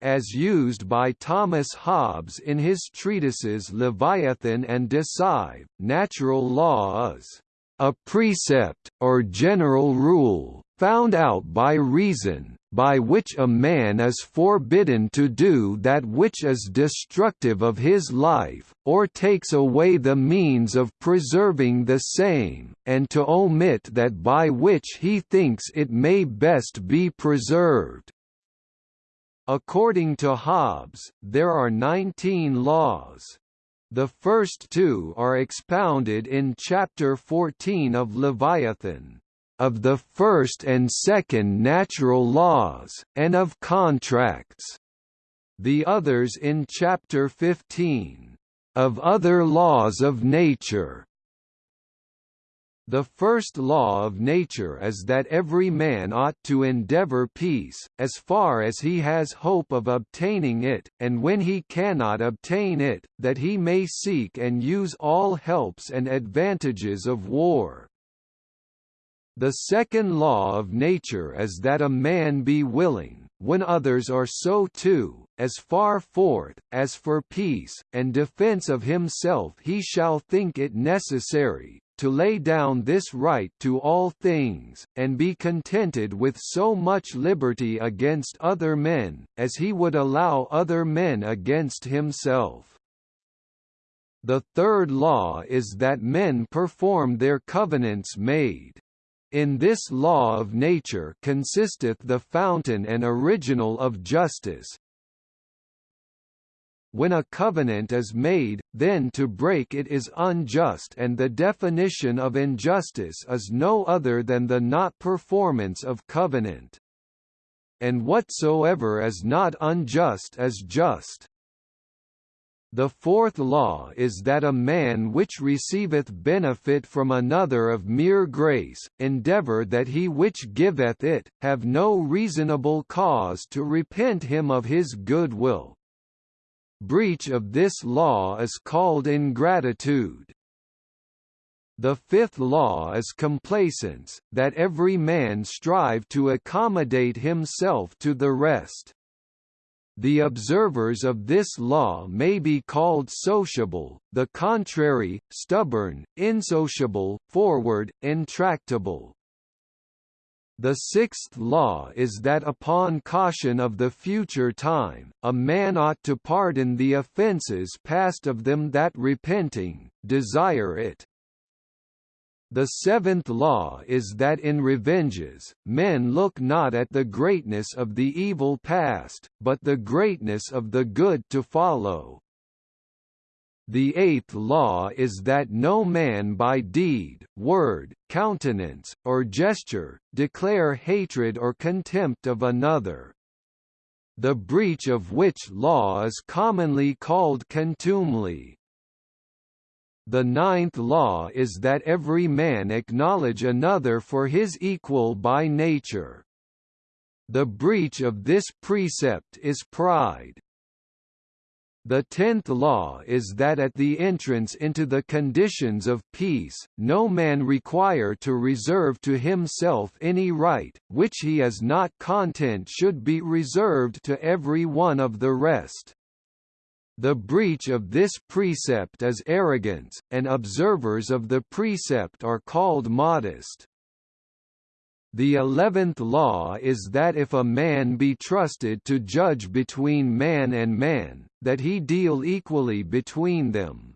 As used by Thomas Hobbes in his treatises Leviathan and De Cive, natural law is a precept, or general rule, found out by reason, by which a man is forbidden to do that which is destructive of his life, or takes away the means of preserving the same, and to omit that by which he thinks it may best be preserved. According to Hobbes, there are 19 laws. The first two are expounded in Chapter 14 of Leviathan of the first and second natural laws, and of contracts. The others in Chapter 15. Of other laws of nature. The first law of nature is that every man ought to endeavour peace, as far as he has hope of obtaining it, and when he cannot obtain it, that he may seek and use all helps and advantages of war. The second law of nature is that a man be willing, when others are so too, as far forth, as for peace, and defence of himself he shall think it necessary, to lay down this right to all things, and be contented with so much liberty against other men, as he would allow other men against himself. The third law is that men perform their covenants made. In this law of nature consisteth the fountain and original of justice. When a covenant is made, then to break it is unjust and the definition of injustice is no other than the not performance of covenant. And whatsoever is not unjust is just. The fourth law is that a man which receiveth benefit from another of mere grace, endeavour that he which giveth it, have no reasonable cause to repent him of his good will. Breach of this law is called ingratitude. The fifth law is complacence, that every man strive to accommodate himself to the rest. The observers of this law may be called sociable, the contrary, stubborn, insociable, forward, intractable. The sixth law is that upon caution of the future time, a man ought to pardon the offences past of them that repenting, desire it. The seventh law is that in revenges, men look not at the greatness of the evil past, but the greatness of the good to follow. The eighth law is that no man by deed, word, countenance, or gesture, declare hatred or contempt of another. The breach of which law is commonly called contumely. The ninth law is that every man acknowledge another for his equal by nature. The breach of this precept is pride. The tenth law is that at the entrance into the conditions of peace, no man require to reserve to himself any right, which he is not content should be reserved to every one of the rest. The breach of this precept is arrogance, and observers of the precept are called modest. The eleventh law is that if a man be trusted to judge between man and man, that he deal equally between them.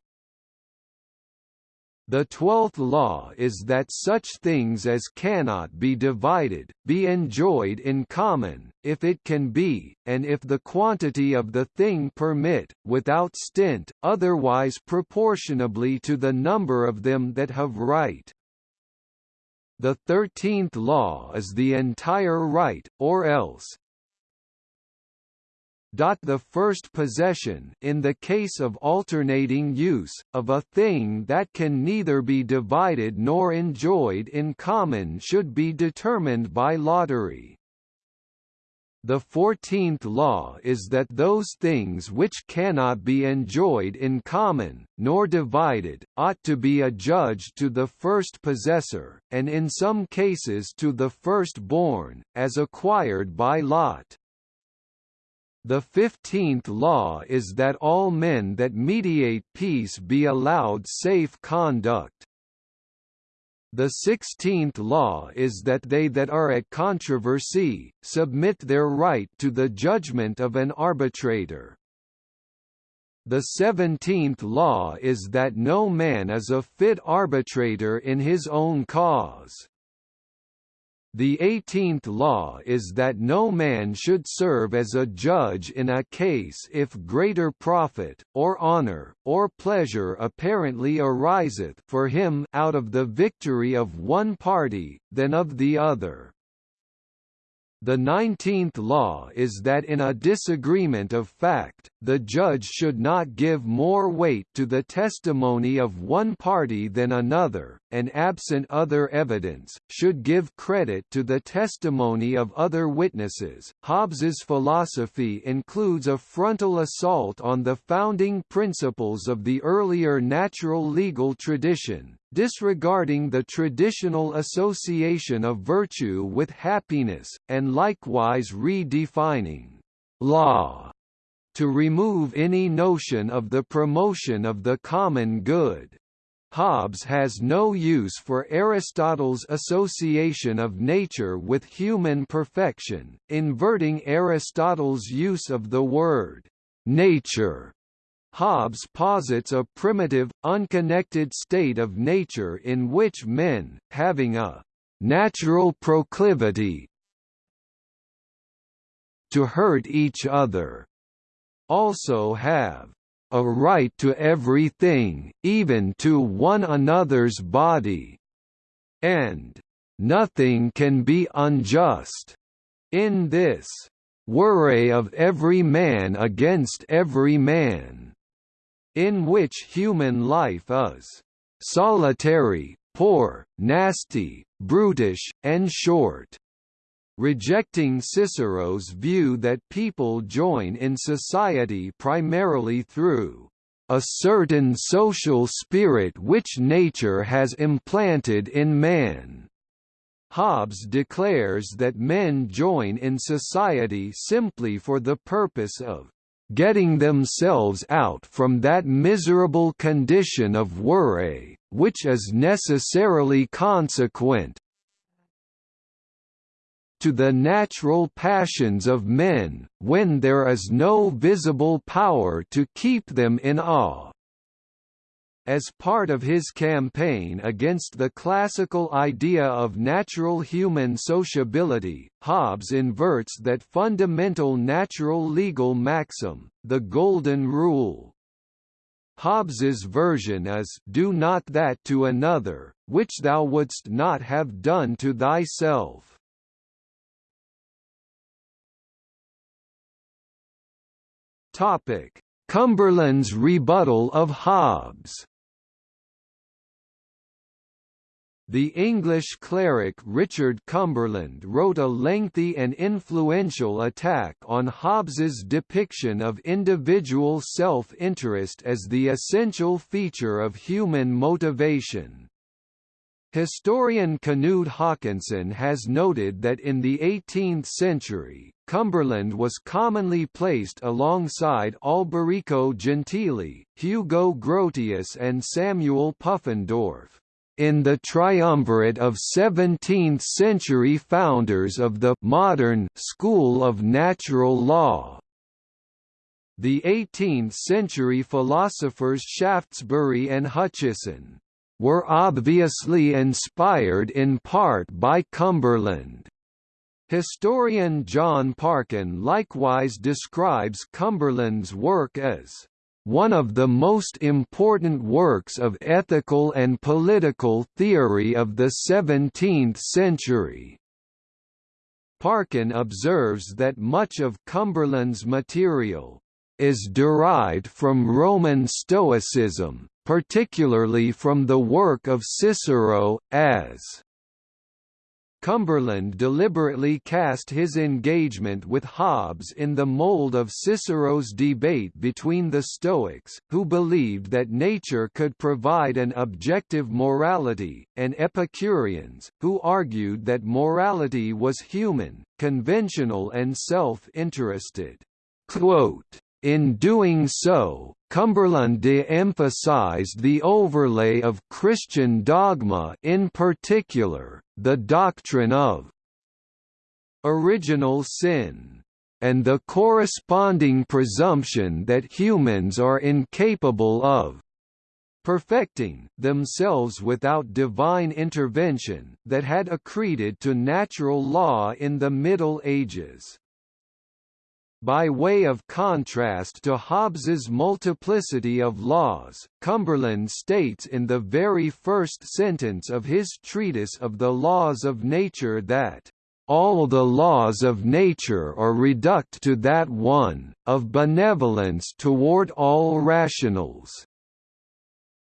The twelfth law is that such things as cannot be divided, be enjoyed in common, if it can be, and if the quantity of the thing permit, without stint, otherwise proportionably to the number of them that have right. The thirteenth law is the entire right, or else, the first possession in the case of alternating use, of a thing that can neither be divided nor enjoyed in common should be determined by lottery. The fourteenth law is that those things which cannot be enjoyed in common, nor divided, ought to be adjudged to the first possessor, and in some cases to the first-born, as acquired by lot. The fifteenth law is that all men that mediate peace be allowed safe conduct. The sixteenth law is that they that are at controversy, submit their right to the judgment of an arbitrator. The seventeenth law is that no man is a fit arbitrator in his own cause. The eighteenth law is that no man should serve as a judge in a case if greater profit, or honour, or pleasure apparently ariseth for him out of the victory of one party, than of the other. The nineteenth law is that in a disagreement of fact, the judge should not give more weight to the testimony of one party than another, and absent other evidence, should give credit to the testimony of other witnesses. Hobbes's philosophy includes a frontal assault on the founding principles of the earlier natural legal tradition, disregarding the traditional association of virtue with happiness, and likewise redefining law to remove any notion of the promotion of the common good. Hobbes has no use for Aristotle's association of nature with human perfection, inverting Aristotle's use of the word nature Hobbes posits a primitive, unconnected state of nature in which men, having a natural proclivity to hurt each other, also have a right to everything, even to one another's body, and nothing can be unjust. In this worry of every man against every man, in which human life is solitary, poor, nasty, brutish, and short. Rejecting Cicero's view that people join in society primarily through a certain social spirit which nature has implanted in man. Hobbes declares that men join in society simply for the purpose of getting themselves out from that miserable condition of worry, which is necessarily consequent to the natural passions of men, when there is no visible power to keep them in awe. As part of his campaign against the classical idea of natural human sociability, Hobbes inverts that fundamental natural legal maxim, the Golden Rule. Hobbes's version is do not that to another, which thou wouldst not have done to thyself. Topic: Cumberland's rebuttal of Hobbes The English cleric Richard Cumberland wrote a lengthy and influential attack on Hobbes's depiction of individual self-interest as the essential feature of human motivation. Historian Knud Haakonssen has noted that in the 18th century, Cumberland was commonly placed alongside Alberico Gentili, Hugo Grotius and Samuel Pufendorf in the triumvirate of 17th-century founders of the modern school of natural law. The 18th-century philosophers Shaftesbury and Hutcheson were obviously inspired in part by Cumberland. Historian John Parkin likewise describes Cumberland's work as one of the most important works of ethical and political theory of the 17th century. Parkin observes that much of Cumberland's material is derived from Roman Stoicism, particularly from the work of Cicero, as Cumberland deliberately cast his engagement with Hobbes in the mold of Cicero's debate between the Stoics, who believed that nature could provide an objective morality, and Epicureans, who argued that morality was human, conventional and self-interested. In doing so, Cumberland de-emphasized the overlay of Christian dogma in particular, the doctrine of original sin, and the corresponding presumption that humans are incapable of perfecting themselves without divine intervention that had accreted to natural law in the Middle Ages. By way of contrast to Hobbes's multiplicity of laws, Cumberland states in the very first sentence of his treatise of the laws of nature that all the laws of nature are reduct to that one, of benevolence toward all rationals.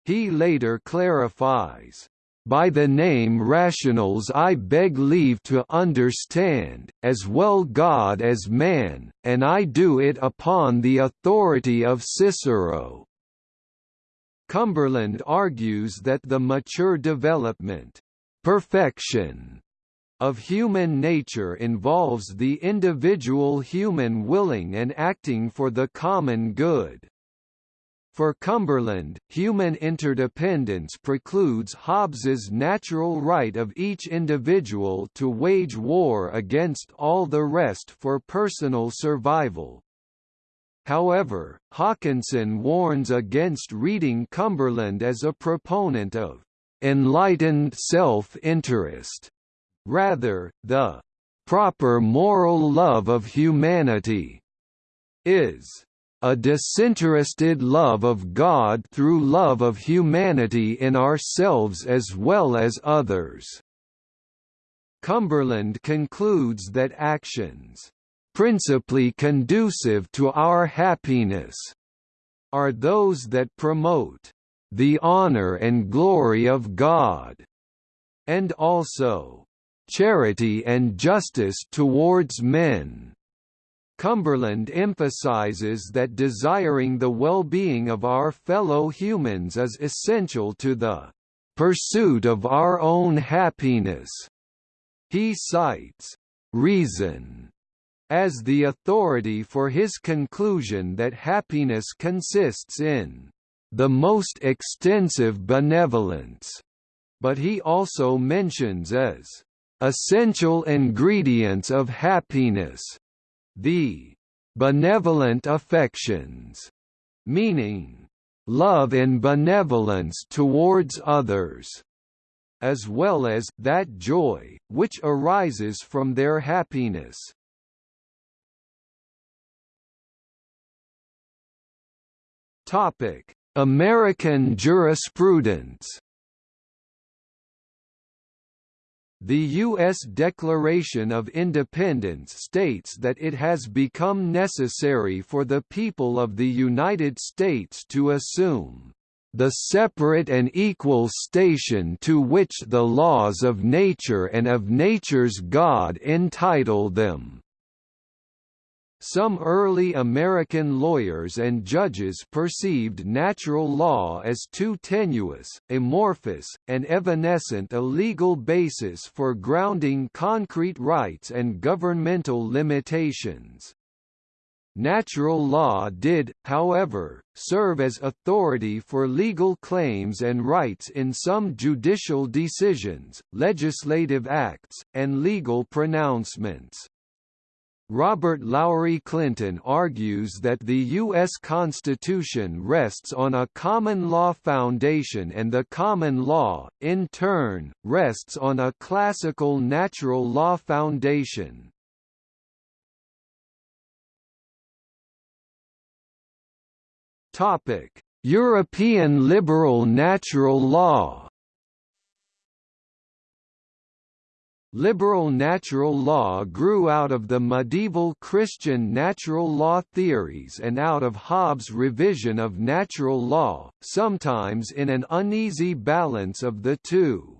He later clarifies, by the name rationals I beg leave to understand, as well God as man, and I do it upon the authority of Cicero. Cumberland argues that the mature development, perfection, of human nature involves the individual human willing and acting for the common good. For Cumberland, human interdependence precludes Hobbes's natural right of each individual to wage war against all the rest for personal survival. However, Haakonssen warns against reading Cumberland as a proponent of enlightened self-interest. Rather, the proper moral love of humanity is a disinterested love of God through love of humanity in ourselves as well as others. Cumberland concludes that actions, principally conducive to our happiness, are those that promote the honor and glory of God, and also charity and justice towards men. Cumberland emphasizes that desiring the well-being of our fellow humans is essential to the pursuit of our own happiness. He cites reason as the authority for his conclusion that happiness consists in the most extensive benevolence, but he also mentions as essential ingredients of happiness the benevolent affections, meaning love and benevolence towards others, as well as that joy, which arises from their happiness. Topic: American jurisprudence The U.S. Declaration of Independence states that it has become necessary for the people of the United States to assume the separate and equal station to which the laws of nature and of nature's God entitle them. Some early American lawyers and judges perceived natural law as too tenuous, amorphous, and evanescent a legal basis for grounding concrete rights and governmental limitations. Natural law did, however, serve as authority for legal claims and rights in some judicial decisions, legislative acts, and legal pronouncements. Robert Lowry Clinton argues that the U.S. Constitution rests on a common law foundation and the common law, in turn, rests on a classical natural law foundation. European liberal natural law Liberal natural law grew out of the medieval Christian natural law theories and out of Hobbes' revision of natural law, sometimes in an uneasy balance of the two.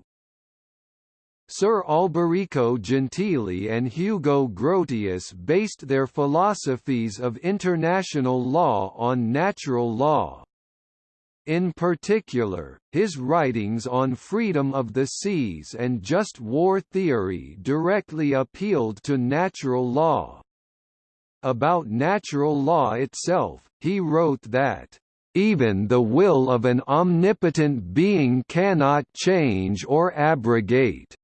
Sir Alberico Gentili and Hugo Grotius based their philosophies of international law on natural law. In particular, his writings on freedom of the seas and just war theory directly appealed to natural law. About natural law itself, he wrote that, "...even the will of an omnipotent being cannot change or abrogate."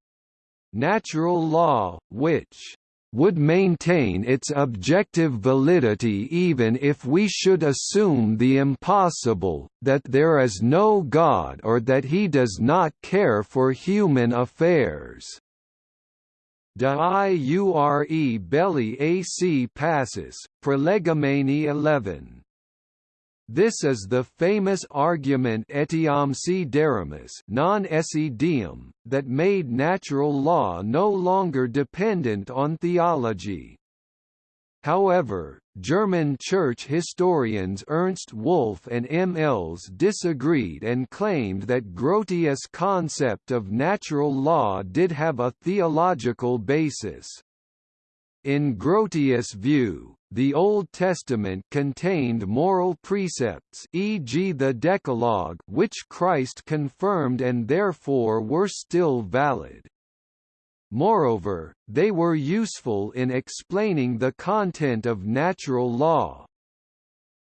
Natural law, which would maintain its objective validity even if we should assume the impossible, that there is no God or that he does not care for human affairs. De iure belli ac pacis, Prolegomena 11. This is the famous argument etiam si daremus non that made natural law no longer dependent on theology. However, German church historians Ernst Wolff and M. Elze disagreed and claimed that Grotius' concept of natural law did have a theological basis. In Grotius' view, the Old Testament contained moral precepts e.g. the Decalogue which Christ confirmed and therefore were still valid. Moreover, they were useful in explaining the content of natural law.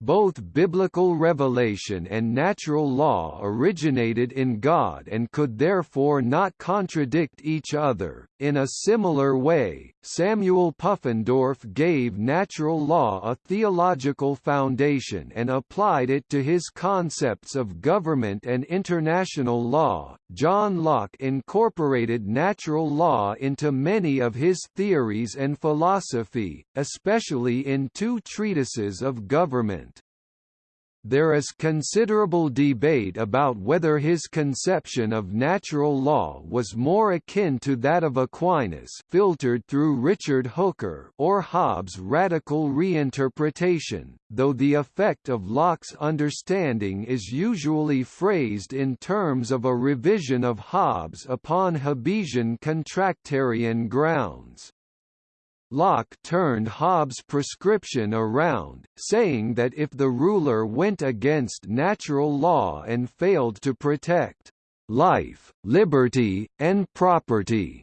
Both biblical revelation and natural law originated in God and could therefore not contradict each other. In a similar way, Samuel Pufendorf gave natural law a theological foundation and applied it to his concepts of government and international law. John Locke incorporated natural law into many of his theories and philosophy, especially in two treatises of government. There is considerable debate about whether his conception of natural law was more akin to that of Aquinas filtered through Richard Hooker or Hobbes' radical reinterpretation, though the effect of Locke's understanding is usually phrased in terms of a revision of Hobbes upon Hobbesian contractarian grounds. Locke turned Hobbes' prescription around, saying that if the ruler went against natural law and failed to protect life, liberty, and property,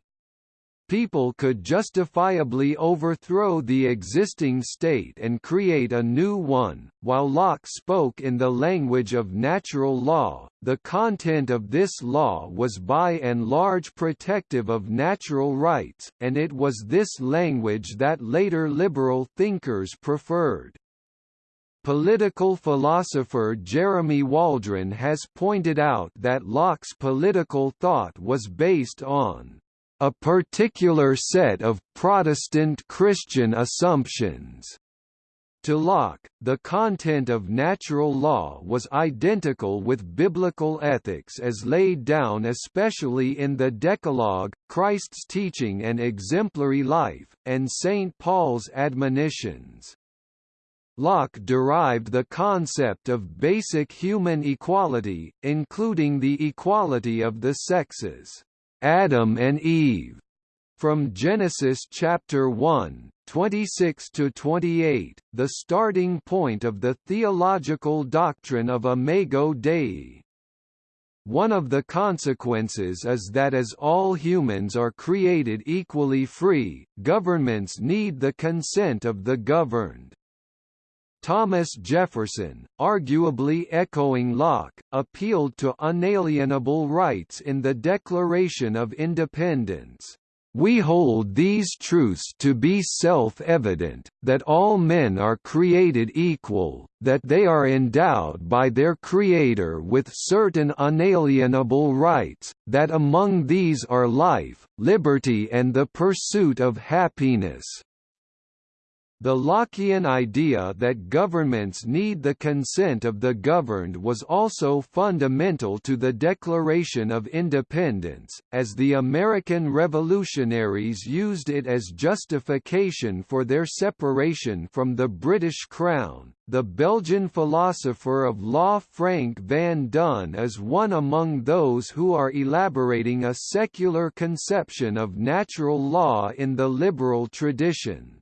people could justifiably overthrow the existing state and create a new one. While Locke spoke in the language of natural law, the content of this law was by and large protective of natural rights, and it was this language that later liberal thinkers preferred. Political philosopher Jeremy Waldron has pointed out that Locke's political thought was based on a particular set of Protestant Christian assumptions. To Locke, the content of natural law was identical with biblical ethics as laid down especially in the Decalogue, Christ's teaching and exemplary life, and St. Paul's admonitions. Locke derived the concept of basic human equality, including the equality of the sexes. Adam and Eve from Genesis chapter 1, 26 to 28, the starting point of the theological doctrine of Imago Dei. One of the consequences is that as all humans are created equally free, governments need the consent of the governed. Thomas Jefferson, arguably echoing Locke, appealed to unalienable rights in the Declaration of Independence. We hold these truths to be self-evident, that all men are created equal, that they are endowed by their Creator with certain unalienable rights, that among these are life, liberty and the pursuit of happiness. The Lockean idea that governments need the consent of the governed was also fundamental to the Declaration of Independence, as the American revolutionaries used it as justification for their separation from the British Crown. The Belgian philosopher of law Frank van Dun is one among those who are elaborating a secular conception of natural law in the liberal tradition.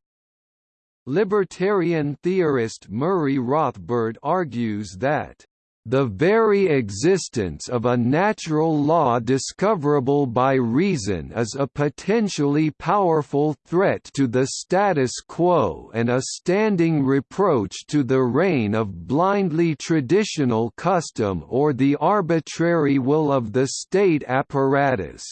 Libertarian theorist Murray Rothbard argues that the very existence of a natural law discoverable by reason is a potentially powerful threat to the status quo and a standing reproach to the reign of blindly traditional custom or the arbitrary will of the state apparatus.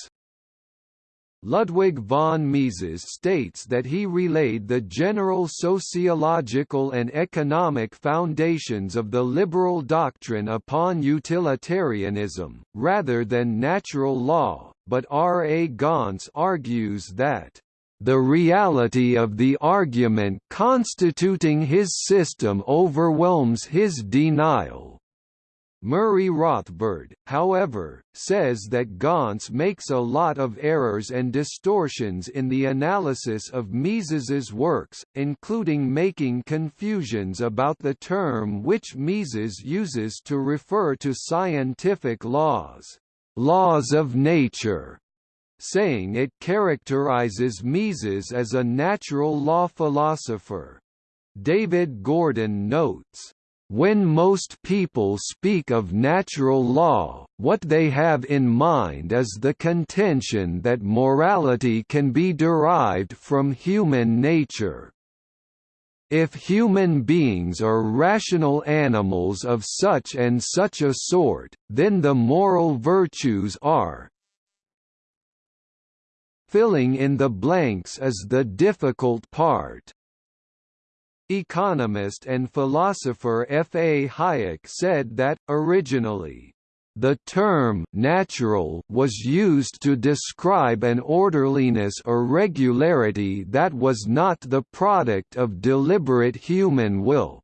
Ludwig von Mises states that he relayed the general sociological and economic foundations of the liberal doctrine upon utilitarianism, rather than natural law, but R. A. Gonce argues that the reality of the argument constituting his system overwhelms his denial, Murray Rothbard, however, says that Gonce makes a lot of errors and distortions in the analysis of Mises's works, including making confusions about the term which Mises uses to refer to scientific laws, laws of nature, saying it characterizes Mises as a natural law philosopher. David Gordon notes, when most people speak of natural law, what they have in mind is the contention that morality can be derived from human nature. If human beings are rational animals of such and such a sort, then the moral virtues are Filling in the blanks is the difficult part. Economist and philosopher F. A. Hayek said that, originally, the term «natural» was used to describe an orderliness or regularity that was not the product of deliberate human will.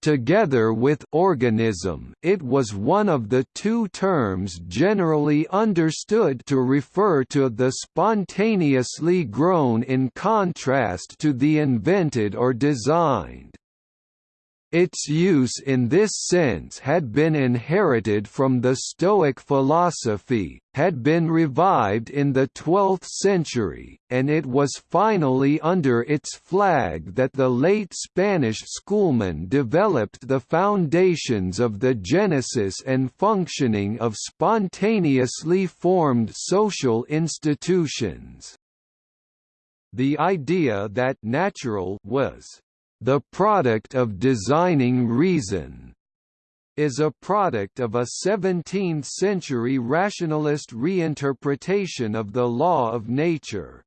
Together with organism it was one of the two terms generally understood to refer to the spontaneously grown in contrast to the invented or designed. Its use in this sense had been inherited from the Stoic philosophy, had been revived in the 12th century, and it was finally under its flag that the late Spanish schoolmen developed the foundations of the genesis and functioning of spontaneously formed social institutions. The idea that natural was the product of designing reason is a product of a 17th-century rationalist reinterpretation of the law of nature.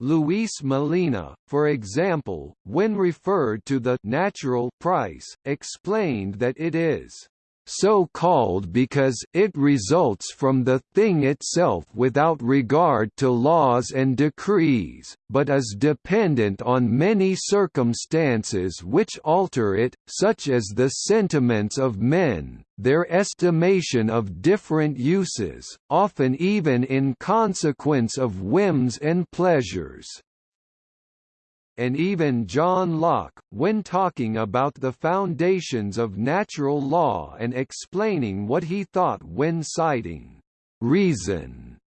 Luis Molina, for example, when referred to the natural price, explained that it is so called because it results from the thing itself without regard to laws and decrees, but is dependent on many circumstances which alter it, such as the sentiments of men, their estimation of different uses, often even in consequence of whims and pleasures and even John Locke, when talking about the foundations of natural law and explaining what he thought when citing reason,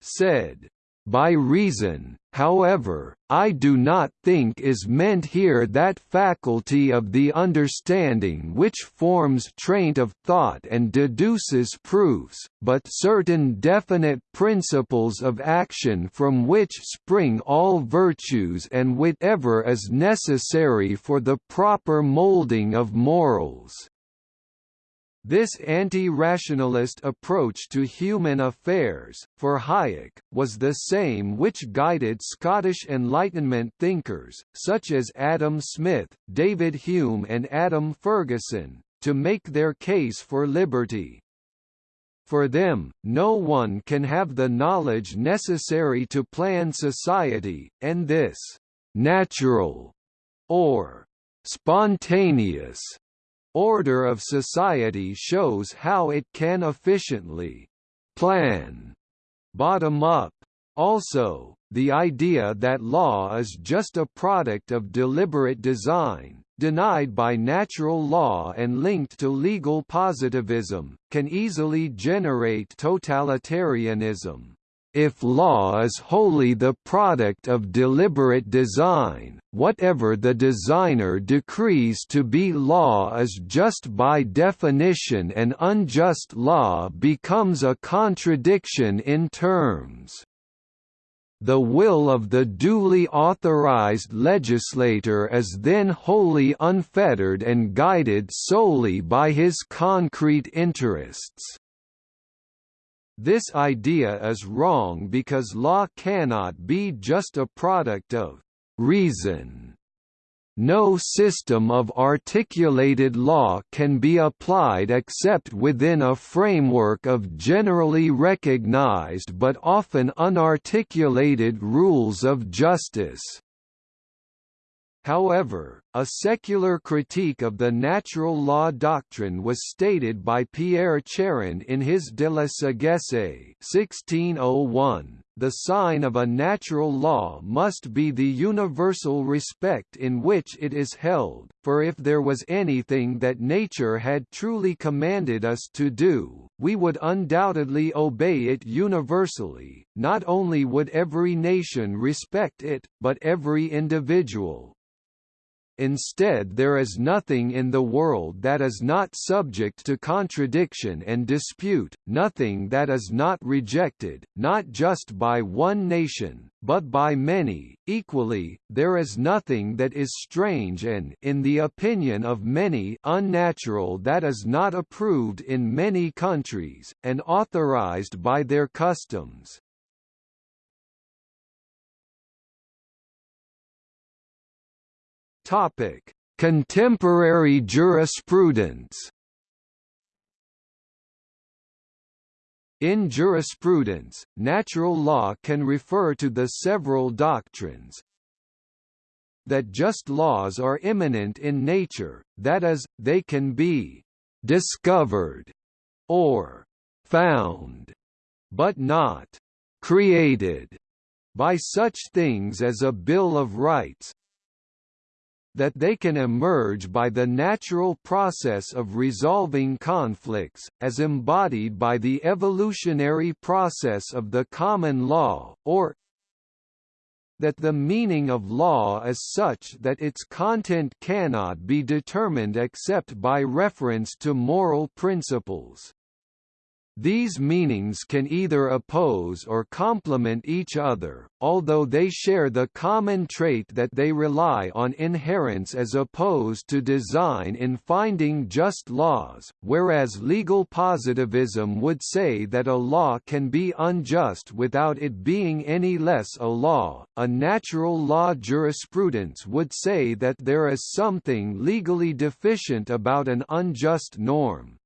said, by reason, however, I do not think is meant here that faculty of the understanding which forms train of thought and deduces proofs, but certain definite principles of action from which spring all virtues and whatever is necessary for the proper moulding of morals. This anti-rationalist approach to human affairs, for Hayek, was the same which guided Scottish Enlightenment thinkers, such as Adam Smith, David Hume and Adam Ferguson, to make their case for liberty. For them, no one can have the knowledge necessary to plan society, and this «natural» or «spontaneous» order of society shows how it can efficiently plan bottom up. Also, the idea that law is just a product of deliberate design, denied by natural law and linked to legal positivism, can easily generate totalitarianism. If law is wholly the product of deliberate design, whatever the designer decrees to be law is just by definition an unjust law becomes a contradiction in terms. The will of the duly authorized legislator is then wholly unfettered and guided solely by his concrete interests. This idea is wrong because law cannot be just a product of reason. No system of articulated law can be applied except within a framework of generally recognized but often unarticulated rules of justice. However, a secular critique of the natural law doctrine was stated by Pierre Charron in his De la sagesse 1601. The sign of a natural law must be the universal respect in which it is held, for if there was anything that nature had truly commanded us to do, we would undoubtedly obey it universally, not only would every nation respect it, but every individual. Instead there is nothing in the world that is not subject to contradiction and dispute, nothing that is not rejected, not just by one nation, but by many. Equally, there is nothing that is strange and in the opinion of many unnatural that is not approved in many countries, and authorized by their customs. Topic: Contemporary jurisprudence. In jurisprudence, natural law can refer to the several doctrines that just laws are immanent in nature, that is, they can be discovered or found, but not created by such things as a Bill of Rights, that they can emerge by the natural process of resolving conflicts, as embodied by the evolutionary process of the common law, or that the meaning of law is such that its content cannot be determined except by reference to moral principles. These meanings can either oppose or complement each other, although they share the common trait that they rely on inherence as opposed to design in finding just laws, whereas legal positivism would say that a law can be unjust without it being any less a law. A natural law jurisprudence would say that there is something legally deficient about an unjust norm,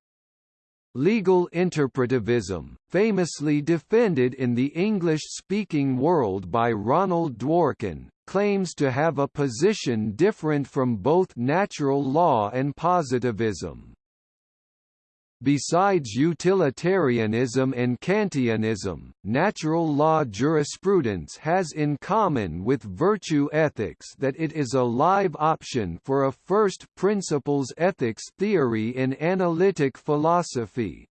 Legal interpretivism, famously defended in the English-speaking world by Ronald Dworkin, claims to have a position different from both natural law and positivism. Besides utilitarianism and Kantianism, natural law jurisprudence has in common with virtue ethics that it is a live option for a first principles ethics theory in analytic philosophy.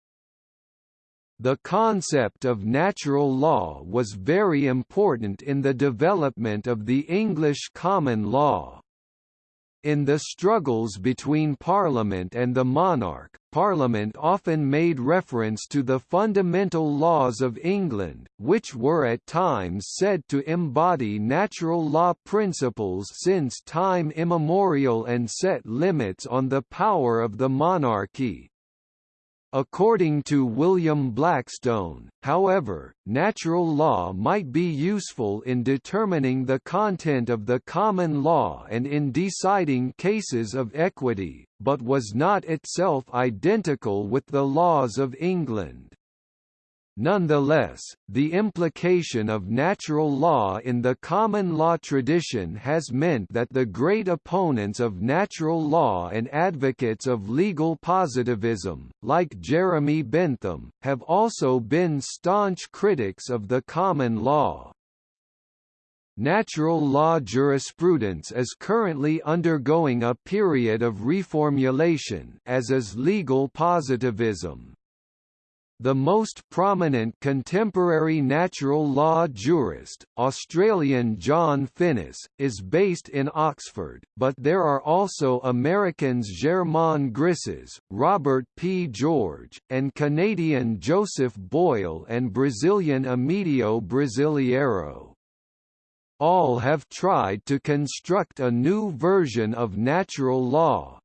The concept of natural law was very important in the development of the English common law. In the struggles between Parliament and the monarch, Parliament often made reference to the fundamental laws of England, which were at times said to embody natural law principles since time immemorial and set limits on the power of the monarchy. According to William Blackstone, however, natural law might be useful in determining the content of the common law and in deciding cases of equity, but was not itself identical with the laws of England. Nonetheless, the implication of natural law in the common law tradition has meant that the great opponents of natural law and advocates of legal positivism, like Jeremy Bentham, have also been staunch critics of the common law. Natural law jurisprudence is currently undergoing a period of reformulation as is legal positivism. The most prominent contemporary natural law jurist, Australian John Finnis, is based in Oxford, but there are also Americans Germain Grisez, Robert P. George, and Canadian Joseph Boyle and Brazilian Emídio Brasileiro. All have tried to construct a new version of natural law,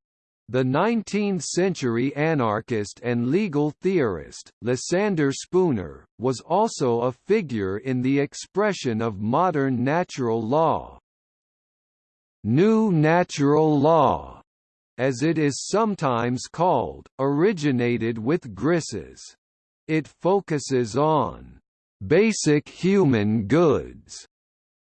the 19th-century anarchist and legal theorist, Lysander Spooner, was also a figure in the expression of modern natural law. New natural law, as it is sometimes called, originated with Grisez. It focuses on basic human goods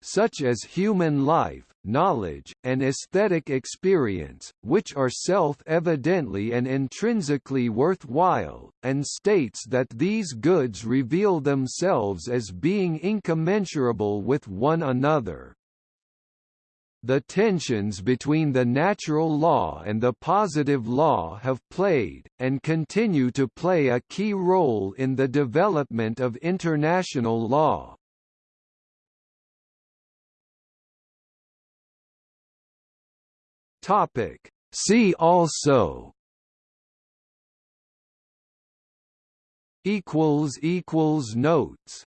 such as human life, knowledge, and aesthetic experience, which are self-evidently and intrinsically worthwhile, and states that these goods reveal themselves as being incommensurable with one another. The tensions between the natural law and the positive law have played, and continue to play a key role in the development of international law. Topic. See also equals equals notes